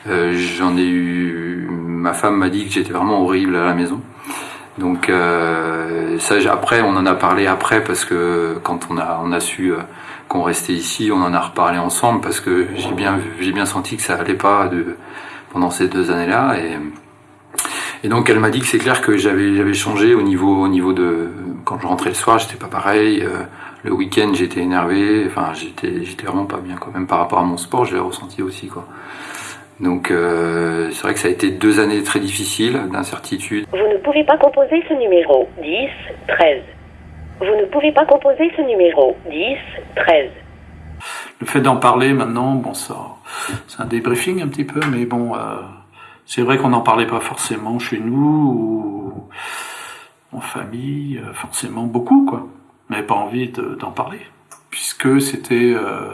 Euh, J'en ai eu. Ma femme m'a dit que j'étais vraiment horrible à la maison. Donc euh, ça, après, on en a parlé après parce que quand on a on a su euh, qu'on restait ici, on en a reparlé ensemble parce que j'ai bien j'ai bien senti que ça allait pas pendant ces deux années-là et donc elle m'a dit que c'est clair que j'avais j'avais changé au niveau au niveau de quand je rentrais le soir, j'étais pas pareil. le week-end, j'étais énervé. Enfin, j'étais j'étais vraiment pas bien quand même par rapport à mon sport. Je l'ai ressenti aussi quoi. Donc euh, c'est vrai que ça a été deux années très difficiles d'incertitude. Vous ne pouvez pas composer ce numéro 10 13. Vous ne pouvez pas composer ce numéro 10 13. Le fait d'en parler maintenant, bon, ça, c'est un débriefing un petit peu, mais bon, euh, c'est vrai qu'on n'en parlait pas forcément chez nous ou en famille, euh, forcément beaucoup, quoi. On n'avait pas envie de- d'en parler, puisque c'était, euh,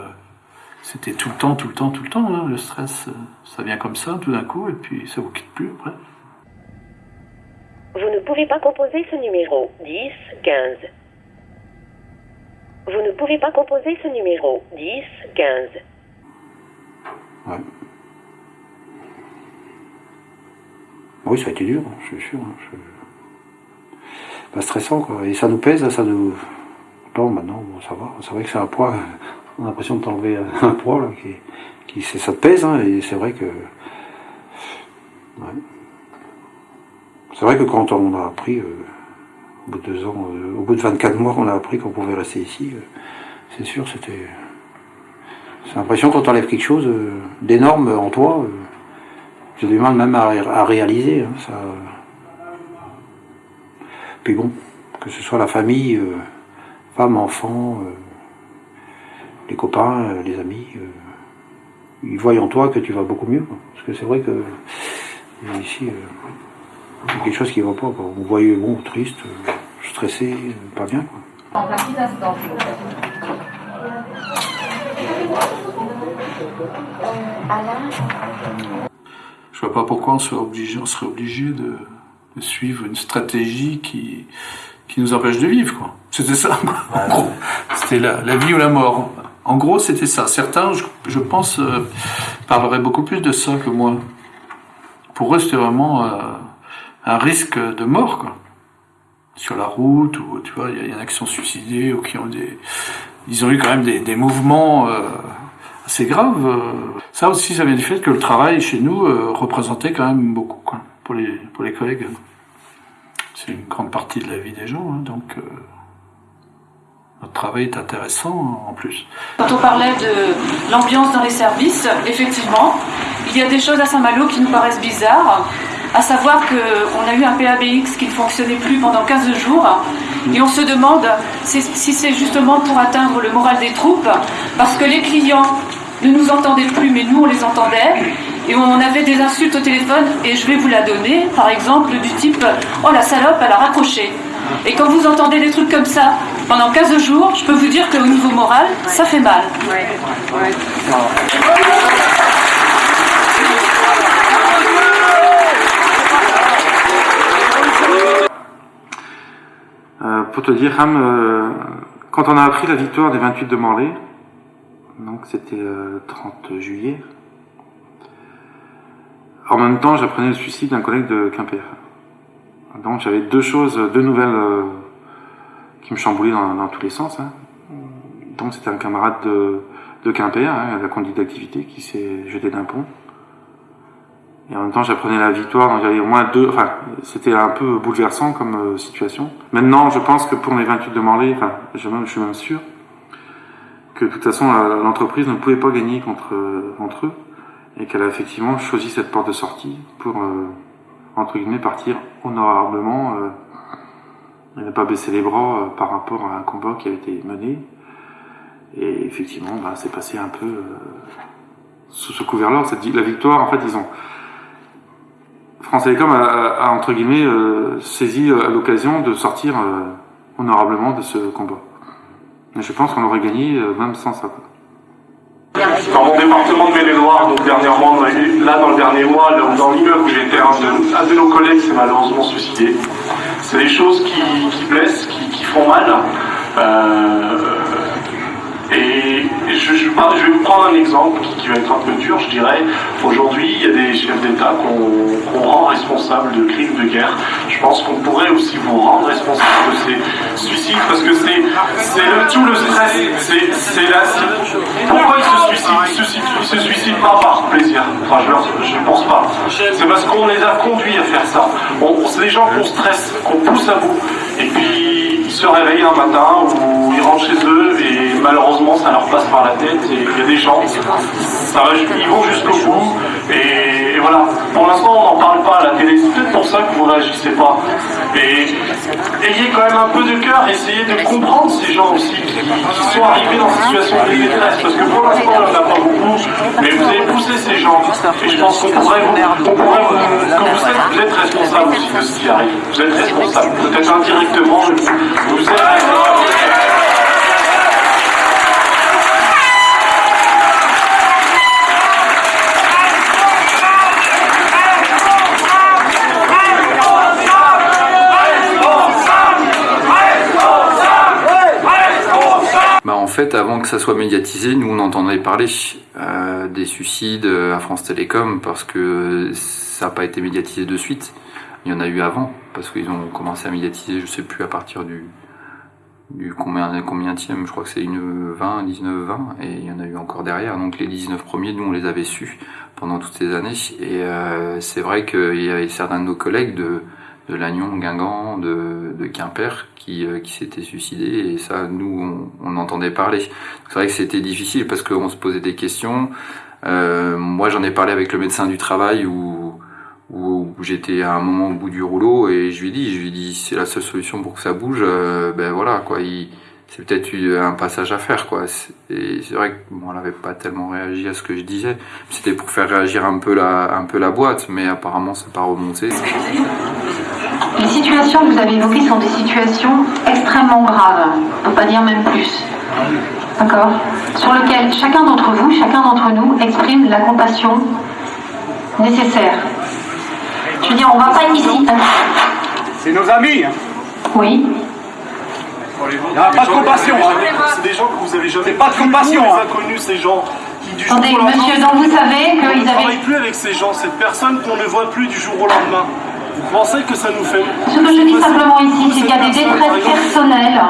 c'était tout le temps, tout le temps, tout le temps. hein, le stress, euh, ça vient comme ça, tout d'un coup, et puis ça vous quitte plus après. Vous ne pouvez pas composer ce numéro 10 15. Vous ne pouvez pas composer ce numéro 10 15. Oui, ça a été dur, je suis sûr. hein, je- Pas stressant, quoi. Et ça nous pèse, ça nous. Non, maintenant, bon, ça va. C'est vrai que c'est un poids. On a l'impression de t'enlever un poids, là, qui, qui c'est- ça te pèse, hein, et c'est vrai que. Ouais. C'est vrai que quand on a appris, euh, au bout de deux ans, euh, au bout de 24 mois, qu'on a appris qu'on pouvait rester ici, euh, c'est sûr, c'était. C'est l'impression quand t'enlèves quelque chose euh, d'énorme en toi, euh, j'ai du mal même à, ré- à réaliser. hein, ça... Puis bon, que ce soit la famille, euh, femme, enfant, euh, les copains, euh, les amis, euh, ils voient en toi que tu vas beaucoup mieux. quoi. Parce que c'est vrai que euh, ici, euh, il y a quelque chose qui ne va pas. Quoi. On voyait bon, triste, stressé, pas bien. Quoi. Je vois pas pourquoi on serait obligé, on serait obligé de, de suivre une stratégie qui, qui nous empêche de vivre. quoi. C'était ça. quoi. En gros, c'était la, la vie ou la mort. En gros, c'était ça. Certains, je, pense, euh, parleraient beaucoup plus de ça que moi. Pour eux, c'était vraiment euh, un risque de mort. Sur la route, ou tu vois, il y en a qui sont suicidés ou qui ont des, ils ont eu quand même des, mouvements euh, assez graves. Ça aussi, ça vient du fait que le travail chez nous représentait quand même beaucoup quoi, pour les collègues. C'est une grande partie de la vie des gens, hein, donc notre travail est intéressant en plus. Quand on parlait de l'ambiance dans les services, effectivement, il y a des choses à Saint-Malo qui nous paraissent bizarres, à savoir qu'on a eu un PABX qui ne fonctionnait plus pendant 15 jours, et on se demande si c'est justement pour atteindre le moral des troupes, parce que les clients ne nous entendaient plus, mais nous on les entendait, et on avait des insultes au téléphone, et je vais vous la donner, par exemple, du type « Oh la salope, elle a raccroché ». Et quand vous entendez des trucs comme ça pendant 15 jours, je peux vous dire qu'au niveau moral, ça fait mal. Euh, pour te dire, euh, quand on a appris la victoire des 28 de Morlaix, donc c'était euh, 30 juillet, en même temps j'apprenais le suicide d'un collègue de Quimper. Donc j'avais deux choses, deux nouvelles euh, qui me chamboulaient dans, dans tous les sens. hein. Donc c'était un camarade de, de Quimper, hein, la conduite d'activité, qui s'est jeté d'un pont. Et en même temps, j'apprenais la victoire, donc j'avais au moins deux. Enfin, c'était un peu bouleversant comme euh, situation. Maintenant, je pense que pour les 28 de Morlaix, enfin, je, je suis même sûr que de toute façon, l'entreprise ne pouvait pas gagner contre, euh, contre eux et qu'elle a effectivement choisi cette porte de sortie pour, euh, entre guillemets, partir honorablement euh, et ne pas baisser les bras euh, par rapport à un combat qui avait été mené. Et effectivement, bah, c'est passé un peu euh, sous ce couvert-là. La victoire, en fait, ils ont. France Télécom a, a, a, entre guillemets saisi euh, l'occasion de sortir honorablement de ce combat. Mais je pense qu'on aurait gagné même sans ça. Dans mon département de Maine-et-Loire, donc dernièrement, là dans le dernier mois, dans l'immeuble où j'étais, un de, un de nos collègues s'est malheureusement suicidé. C'est des choses qui, blessent, qui, font mal. Euh, je, vais vous prendre un exemple qui, va être un peu dur, je dirais. Aujourd'hui, il y a des chefs d'État qu'on rend responsables de crimes de guerre. Je pense qu'on pourrait aussi vous rendre responsable de ces suicides parce que c'est le- tout le stress. C'est la. Pourquoi ils se suicident Ils se, se suicident pas par plaisir. Enfin, je ne pense pas. C'est parce qu'on les a conduits à faire ça. C'est des gens qu'on stresse, qu'on pousse à bout. Et puis se réveillent un matin ou ils rentrent chez eux et malheureusement ça leur passe par la tête. Et il y a des gens, ça ils vont jusqu'au bout. Et, voilà. Pour l'instant, on n'en parle pas à la télé. C'est peut-être pour ça que vous ne réagissez pas. Et ayez quand même un peu de cœur. Essayez de comprendre ces gens aussi qui, sont arrivés dans cette situation de détresse. Parce que pour l'instant, on n'en a pas beaucoup. Mais vous avez poussé ces gens. Et je pense qu'on pourrait vous, on pourrait vous, que vous êtes, vous êtes responsable aussi de ce qui arrive. Vous êtes responsable. Peut-être indirectement, Bah en fait, avant que ça soit médiatisé, nous on entendait parler euh, des suicides à France Télécom parce que ça n'a pas été médiatisé de suite. Il y en a eu avant parce qu'ils ont commencé à médiatiser, je sais plus à partir du du combien combien je crois que c'est une 20, 19, 20 et il y en a eu encore derrière. Donc les 19 premiers, nous on les avait su pendant toutes ces années et euh, c'est vrai qu'il y avait certains de nos collègues de de Lannion, Guingamp, de, de Quimper qui, euh, qui s'étaient suicidés et ça nous on, on entendait parler. C'est vrai que c'était difficile parce qu'on se posait des questions. Euh, moi j'en ai parlé avec le médecin du travail où, où, j'étais à un moment au bout du rouleau et je lui dit, je lui ai dit c'est la seule solution pour que ça bouge. euh, ben voilà quoi, c'est peut-être eu un passage à faire, quoi. Et c'est vrai elle n'avait pas tellement réagi à ce que je disais. C'était pour faire réagir un peu la, un peu la boîte, mais apparemment, c'est pas remonté. Les situations que vous avez évoquées sont des situations extrêmement graves, pour pas dire même plus. D'accord? Sur lesquelles chacun d'entre vous, chacun d'entre nous exprime la compassion nécessaire. Je veux dire, on va pas ici. C'est nos amis. hein. Oui. Il n'y a pas de compassion. hein. C'est des gens que vous avez jamais pas de compassion, Les hein. inconnus, ces gens qui du Attendez, jour au lendemain. monsieur, donc vous savez On qu'ils ne avaient- travaille plus avec ces gens, cette personne qu'on ne voit plus du jour au lendemain. Vous pensez que ça nous fait. Ce que je dis simplement ici, c'est qu'il y a des détresses personnelles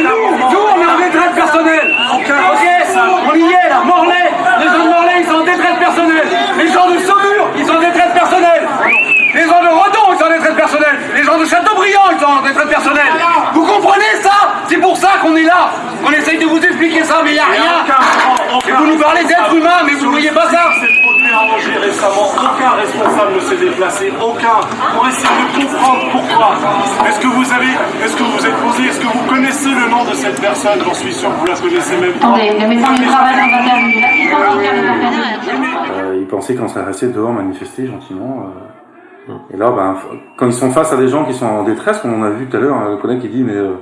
nous, nous, on est en détresse personnelle. Ok, on y est là, Morlaix. Les gens de Morlaix, ils sont en détresse personnelle. Les gens de Saumur, ils sont en détresse personnelle. Les gens de Redon, ils sont en détresse personnelle. Les gens de Châteaubriand, ils sont en détresse personnelle. Vous comprenez ça? C'est pour ça qu'on est là. On essaye de vous expliquer ça, mais il n'y a rien. Et vous nous parlez d'êtres humains, mais vous ne voyez pas ça. Angers récemment. Aucun responsable ne s'est déplacé. Aucun. Pour essayer de comprendre pourquoi. Est-ce que vous avez. Est-ce que vous vous êtes posé. Est-ce que vous connaissez le nom de cette personne? J'en suis sûr que vous la connaissez même pas. Intervenu. Euh, ils pensaient qu'on serait resté dehors manifester gentiment. euh. Et là, ben, quand ils sont face à des gens qui sont en détresse, comme on a vu tout à l'heure, un collègue qui dit mais euh, euh,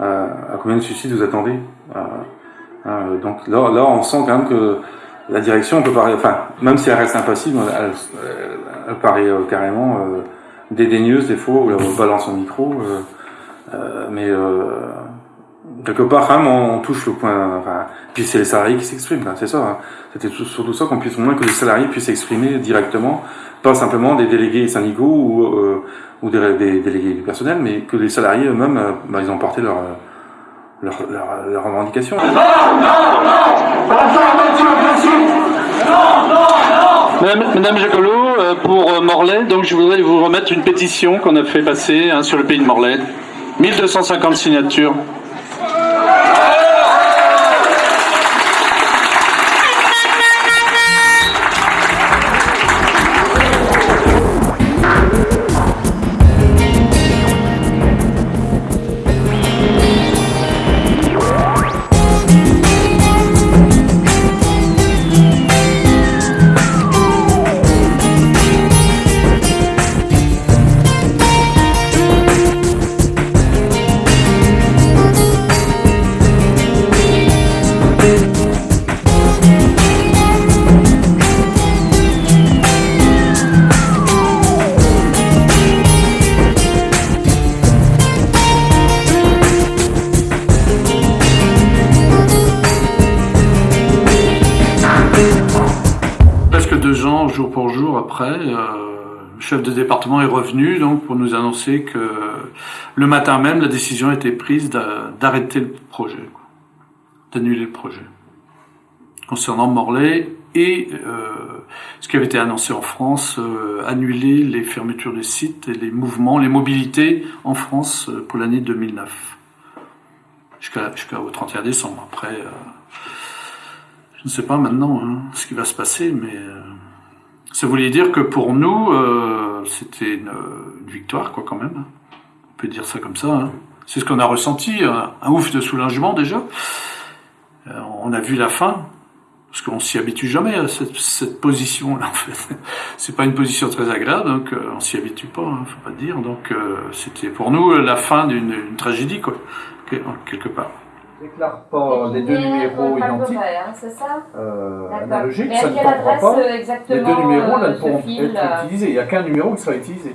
à combien de suicides vous attendez Euh, euh, Donc là, on sent quand même que la direction peut paraître, enfin, même si elle reste impassible, elle, paraît euh, carrément euh, dédaigneuse des fois, où elle balance son micro. euh, euh, mais euh, quelque part, quand même, on, on touche le point. Enfin, puis c'est les salariés qui s'expriment, quoi, c'est ça. hein. C'était tout- surtout ça qu'on puisse au moins que les salariés puissent s'exprimer directement, pas simplement des délégués syndicaux ou, euh, ou des, des délégués du personnel, mais que les salariés eux-mêmes, euh, bah, ils ont porté leur, euh, leur, leur, leurs revendications. Madame, Madame Jacolot, euh, pour euh, Morlaix, donc je voudrais vous remettre une pétition qu'on a fait passer hein, sur le pays de Morlaix. 1250 signatures. Presque chef de département est revenu donc pour nous annoncer que le matin même, la décision a été prise d'a- d'arrêter le projet, d'annuler le projet. Concernant Morlaix et euh, ce qui avait été annoncé en France, euh, annuler les fermetures des sites et les mouvements, les mobilités en France euh, pour l'année 2009 jusqu'à jusqu'au 31 décembre. Après, je ne sais pas maintenant hein, ce qui va se passer, mais ça voulait dire que pour nous, euh, c'était une, victoire, quoi, quand même. On peut dire ça comme ça. hein. C'est ce qu'on a ressenti, un, ouf de soulagement déjà. Euh, on a vu la fin, parce qu'on s'y habitue jamais à cette, position-là. En fait, c'est pas une position très agréable, donc euh, on s'y habitue pas, hein, faut pas dire. Donc euh, c'était pour nous la fin d'une une tragédie, quoi, que- quelque part. Déclare pas les deux numéros identiques. Hein, c'est ça Euh, analogiques, ça ne adresse, pas. Les deux numéros là, ne pourront fil, être euh, utilisés. Il n'y a qu'un numéro qui sera utilisé.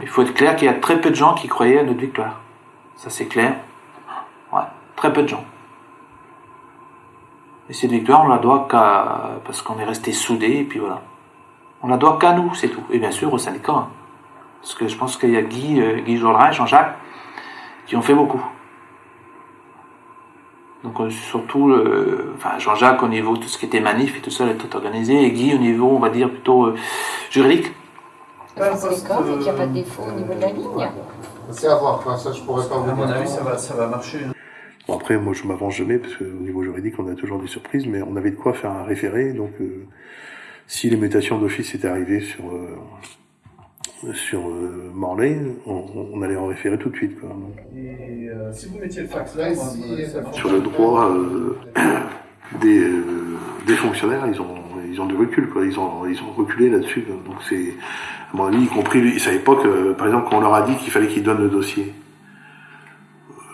Il faut être clair qu'il y a très peu de gens qui croyaient à notre victoire. Ça c'est clair. Ouais, très peu de gens. Et cette victoire, on la doit qu'à... parce qu'on est resté soudés, et puis voilà. On la doit qu'à nous, c'est tout. Et bien sûr aux syndicats. hein. Parce que je pense qu'il y a Guy, euh, Guy Jourdain, Jean-Jacques, qui ont fait beaucoup. Donc euh, surtout, euh, enfin Jean-Jacques au niveau de tout ce qui était manif et tout ça, tout organisé, et Guy au niveau, on va dire, plutôt euh, juridique. C'est les corps et qu'il n'y a pas de défaut au niveau de la ligne? C'est à voir, enfin, ça je pourrais pas vous À mon avis, ça va, ça va marcher. hein. Bon, après, moi, je m'avance jamais parce qu'au niveau juridique, on a toujours des surprises, mais on avait de quoi faire un référé. Donc, euh, si les mutations d'office étaient arrivées sur euh, sur euh, Morlaix, on, on allait en référer tout de suite. Quoi. Et euh, si vous mettiez le fax là, moi, Sur le droit euh, des, euh, des fonctionnaires, ils ont, ils ont du recul, quoi. Ils ont, ils ont reculé là-dessus. Donc c'est, à mon avis, y compris, ils savaient pas que, par exemple, quand on leur a dit qu'il fallait qu'ils donnent le dossier,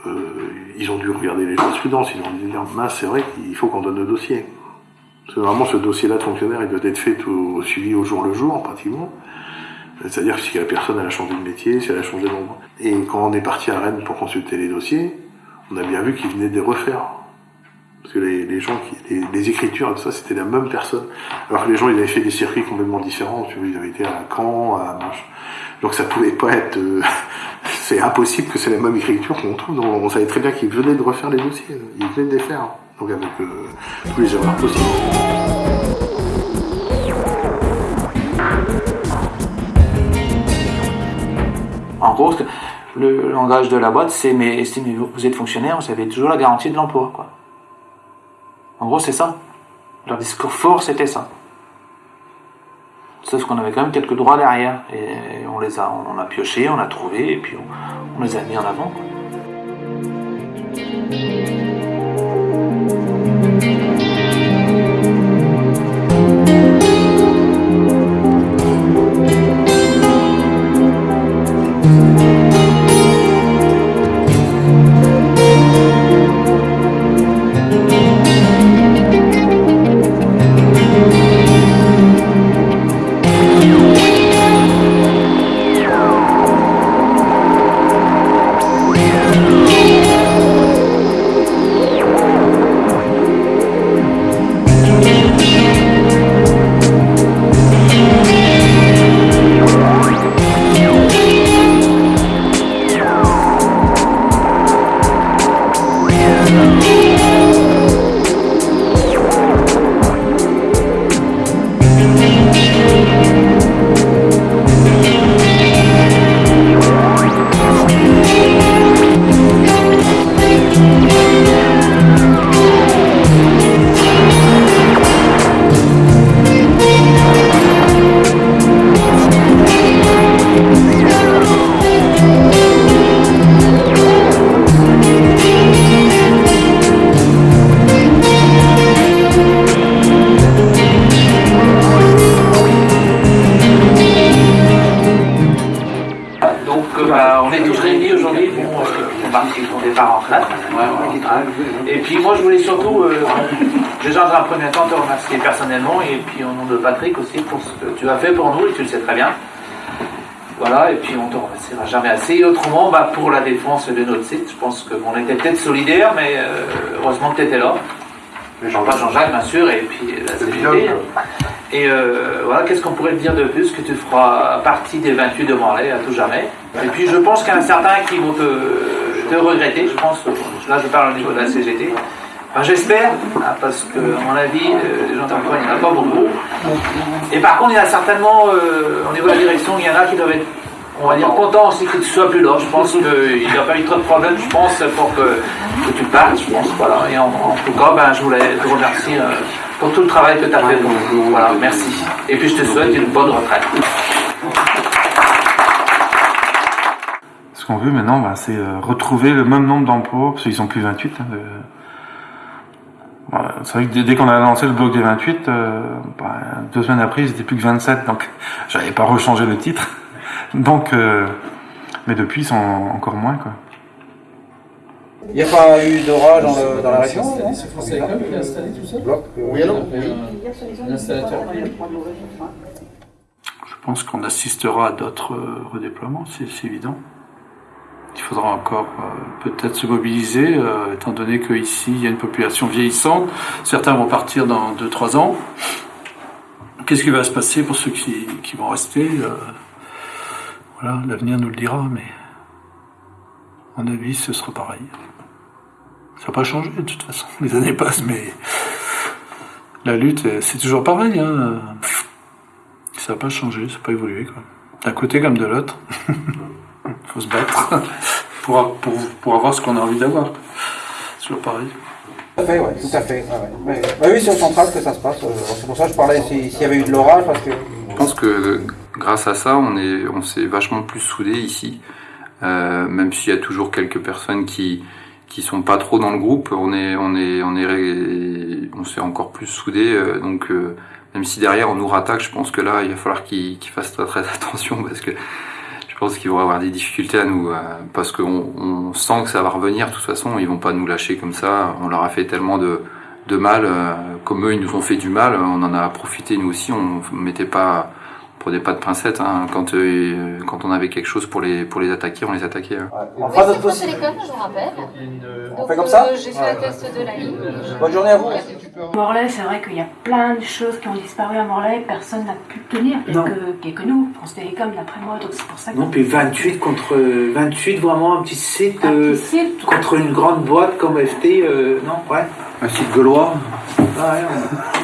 euh, ils ont dû regarder les jurisprudence, ils ont dû dire, mince, c'est vrai qu'il faut qu'on donne le dossier. Parce que vraiment, ce dossier-là de fonctionnaire, il doit être fait tout, suivi au jour le jour, pratiquement. C'est-à-dire que si la personne a changé de métier, si elle a changé d'endroit. Et quand on est parti à Rennes pour consulter les dossiers, on a bien vu qu'ils venaient de les refaire. Parce que les, gens, les, écritures et tout ça, c'était la même personne. Alors que les gens, ils avaient fait des circuits complètement différents. Ils avaient été à Caen, à Manche. Donc ça pouvait pas être... euh, c'est impossible que c'est la même écriture qu'on trouve. On savait très bien qu'ils venaient de refaire les dossiers. Ils venaient de les faire. Donc avec euh, tous les erreurs possibles. Gros, le langage de la boîte, c'est mais, mais vous êtes fonctionnaire, vous avez toujours la garantie de l'emploi. En gros, c'est ça. Leur discours fort, c'était ça. Sauf qu'on avait quand même quelques droits derrière. Et on les a, on a pioché, on a trouvé, et puis on, les a mis en avant. Tu le sais très bien. Voilà, et puis on te remerciera jamais assez. Et autrement, bah, pour la défense de notre site, je pense qu'on était peut-être solidaires, mais euh, heureusement que tu étais là. Jean-Paul Jean-Jacques, bien sûr, et puis la CGT. Et euh, voilà, qu'est-ce qu'on pourrait te dire de plus que tu feras partie des 28 de Morlaix à tout jamais. Et puis je pense qu'il y en a certains qui vont te, te regretter, je pense, là je parle au niveau de la CGT. J'espère, hein, parce que à mon avis, euh, les gens il n'y en a pas beaucoup. Et par contre, il y en a certainement, euh, au niveau de la direction, il y en a qui doivent être, on va dire, contents aussi que tu sois plus là. Je pense qu'il n'y a pas eu trop de problèmes, je pense, pour que, que tu partes, je pense. Voilà. Et en, tout cas, ben, je voulais te remercier euh, pour tout le travail que tu as fait nous. Voilà, merci. Et puis je te souhaite une bonne retraite. Ce qu'on veut maintenant, bah, c'est retrouver le même nombre d'emplois, parce qu'ils sont plus 28. hein, de- Voilà, c'est vrai que dès- qu'on a lancé le bloc des 28, euh, bah, deux semaines après, ils étaient plus que 27, donc j'avais pas rechangé le titre. Donc, euh, mais depuis, ils sont encore moins, quoi. Il n'y a pas eu d'orage dans, le- dans la région non? C'est France Télécom qui a installé tout ça? Bloc, euh, Oui, alors oui. L'installateur. Je pense qu'on assistera à d'autres euh, redéploiements, c'est c'est évident. Il faudra encore euh, peut-être se mobiliser, euh, étant donné qu'ici, il y a une population vieillissante. Certains vont partir dans 2-3 ans. Qu'est-ce qui va se passer pour ceux qui, vont rester euh, Voilà, l'avenir nous le dira, mais à mon avis, ce sera pareil. Ça n'a pas changé de toute façon. Les années passent, mais la lutte, c'est toujours pareil. Hein. Ça n'a pas changé, ça n'a pas évolué. D'un côté comme de l'autre. Il faut se battre pour, pour, pour avoir ce qu'on a envie d'avoir. Toujours pareil. Tout à fait, ouais, tout à fait. ouais, ouais. Ouais. Ouais, oui, c'est au central que ça se passe. euh, C'est pour ça que je parlais si- s'il y avait eu de l'orage, parce que. Je pense que grâce à ça, on est, on s'est vachement plus soudés ici. Euh, même s'il y a toujours quelques personnes qui qui sont pas trop dans le groupe, on est on est on est on s'est encore plus soudés. euh, donc euh, même si derrière on nous rattaque, je pense que là il va falloir qu'ils fassent très très attention parce que pense qu'ils vont avoir des difficultés à nous euh, parce qu'on on sent que ça va revenir. De toute façon, ils vont pas nous lâcher comme ça. On leur a fait tellement de mal, euh, comme eux ils nous ont fait du mal, on en a profité nous aussi. On mettait pas on prenait pas de pincettes hein. quand euh, quand on avait quelque chose pour les pour les attaquer, on les attaquait. hein. On fera c'est notre France possible. Télécom, je vous rappelle. On Donc, fait comme ça euh, J'ai fait le test de la ligne. Bonne journée à vous. Morlaix, c'est vrai qu'il y a plein de choses qui ont disparu à Morlaix, personne n'a pu tenir, Non. que, que nous, France Télécom d'après moi, donc c'est pour ça que... Non, puis 28 contre 28, vraiment un petit site, Un euh, petit site, contre une grande boîte comme FT, euh, non, ouais. Un site gaulois. Ah, ouais,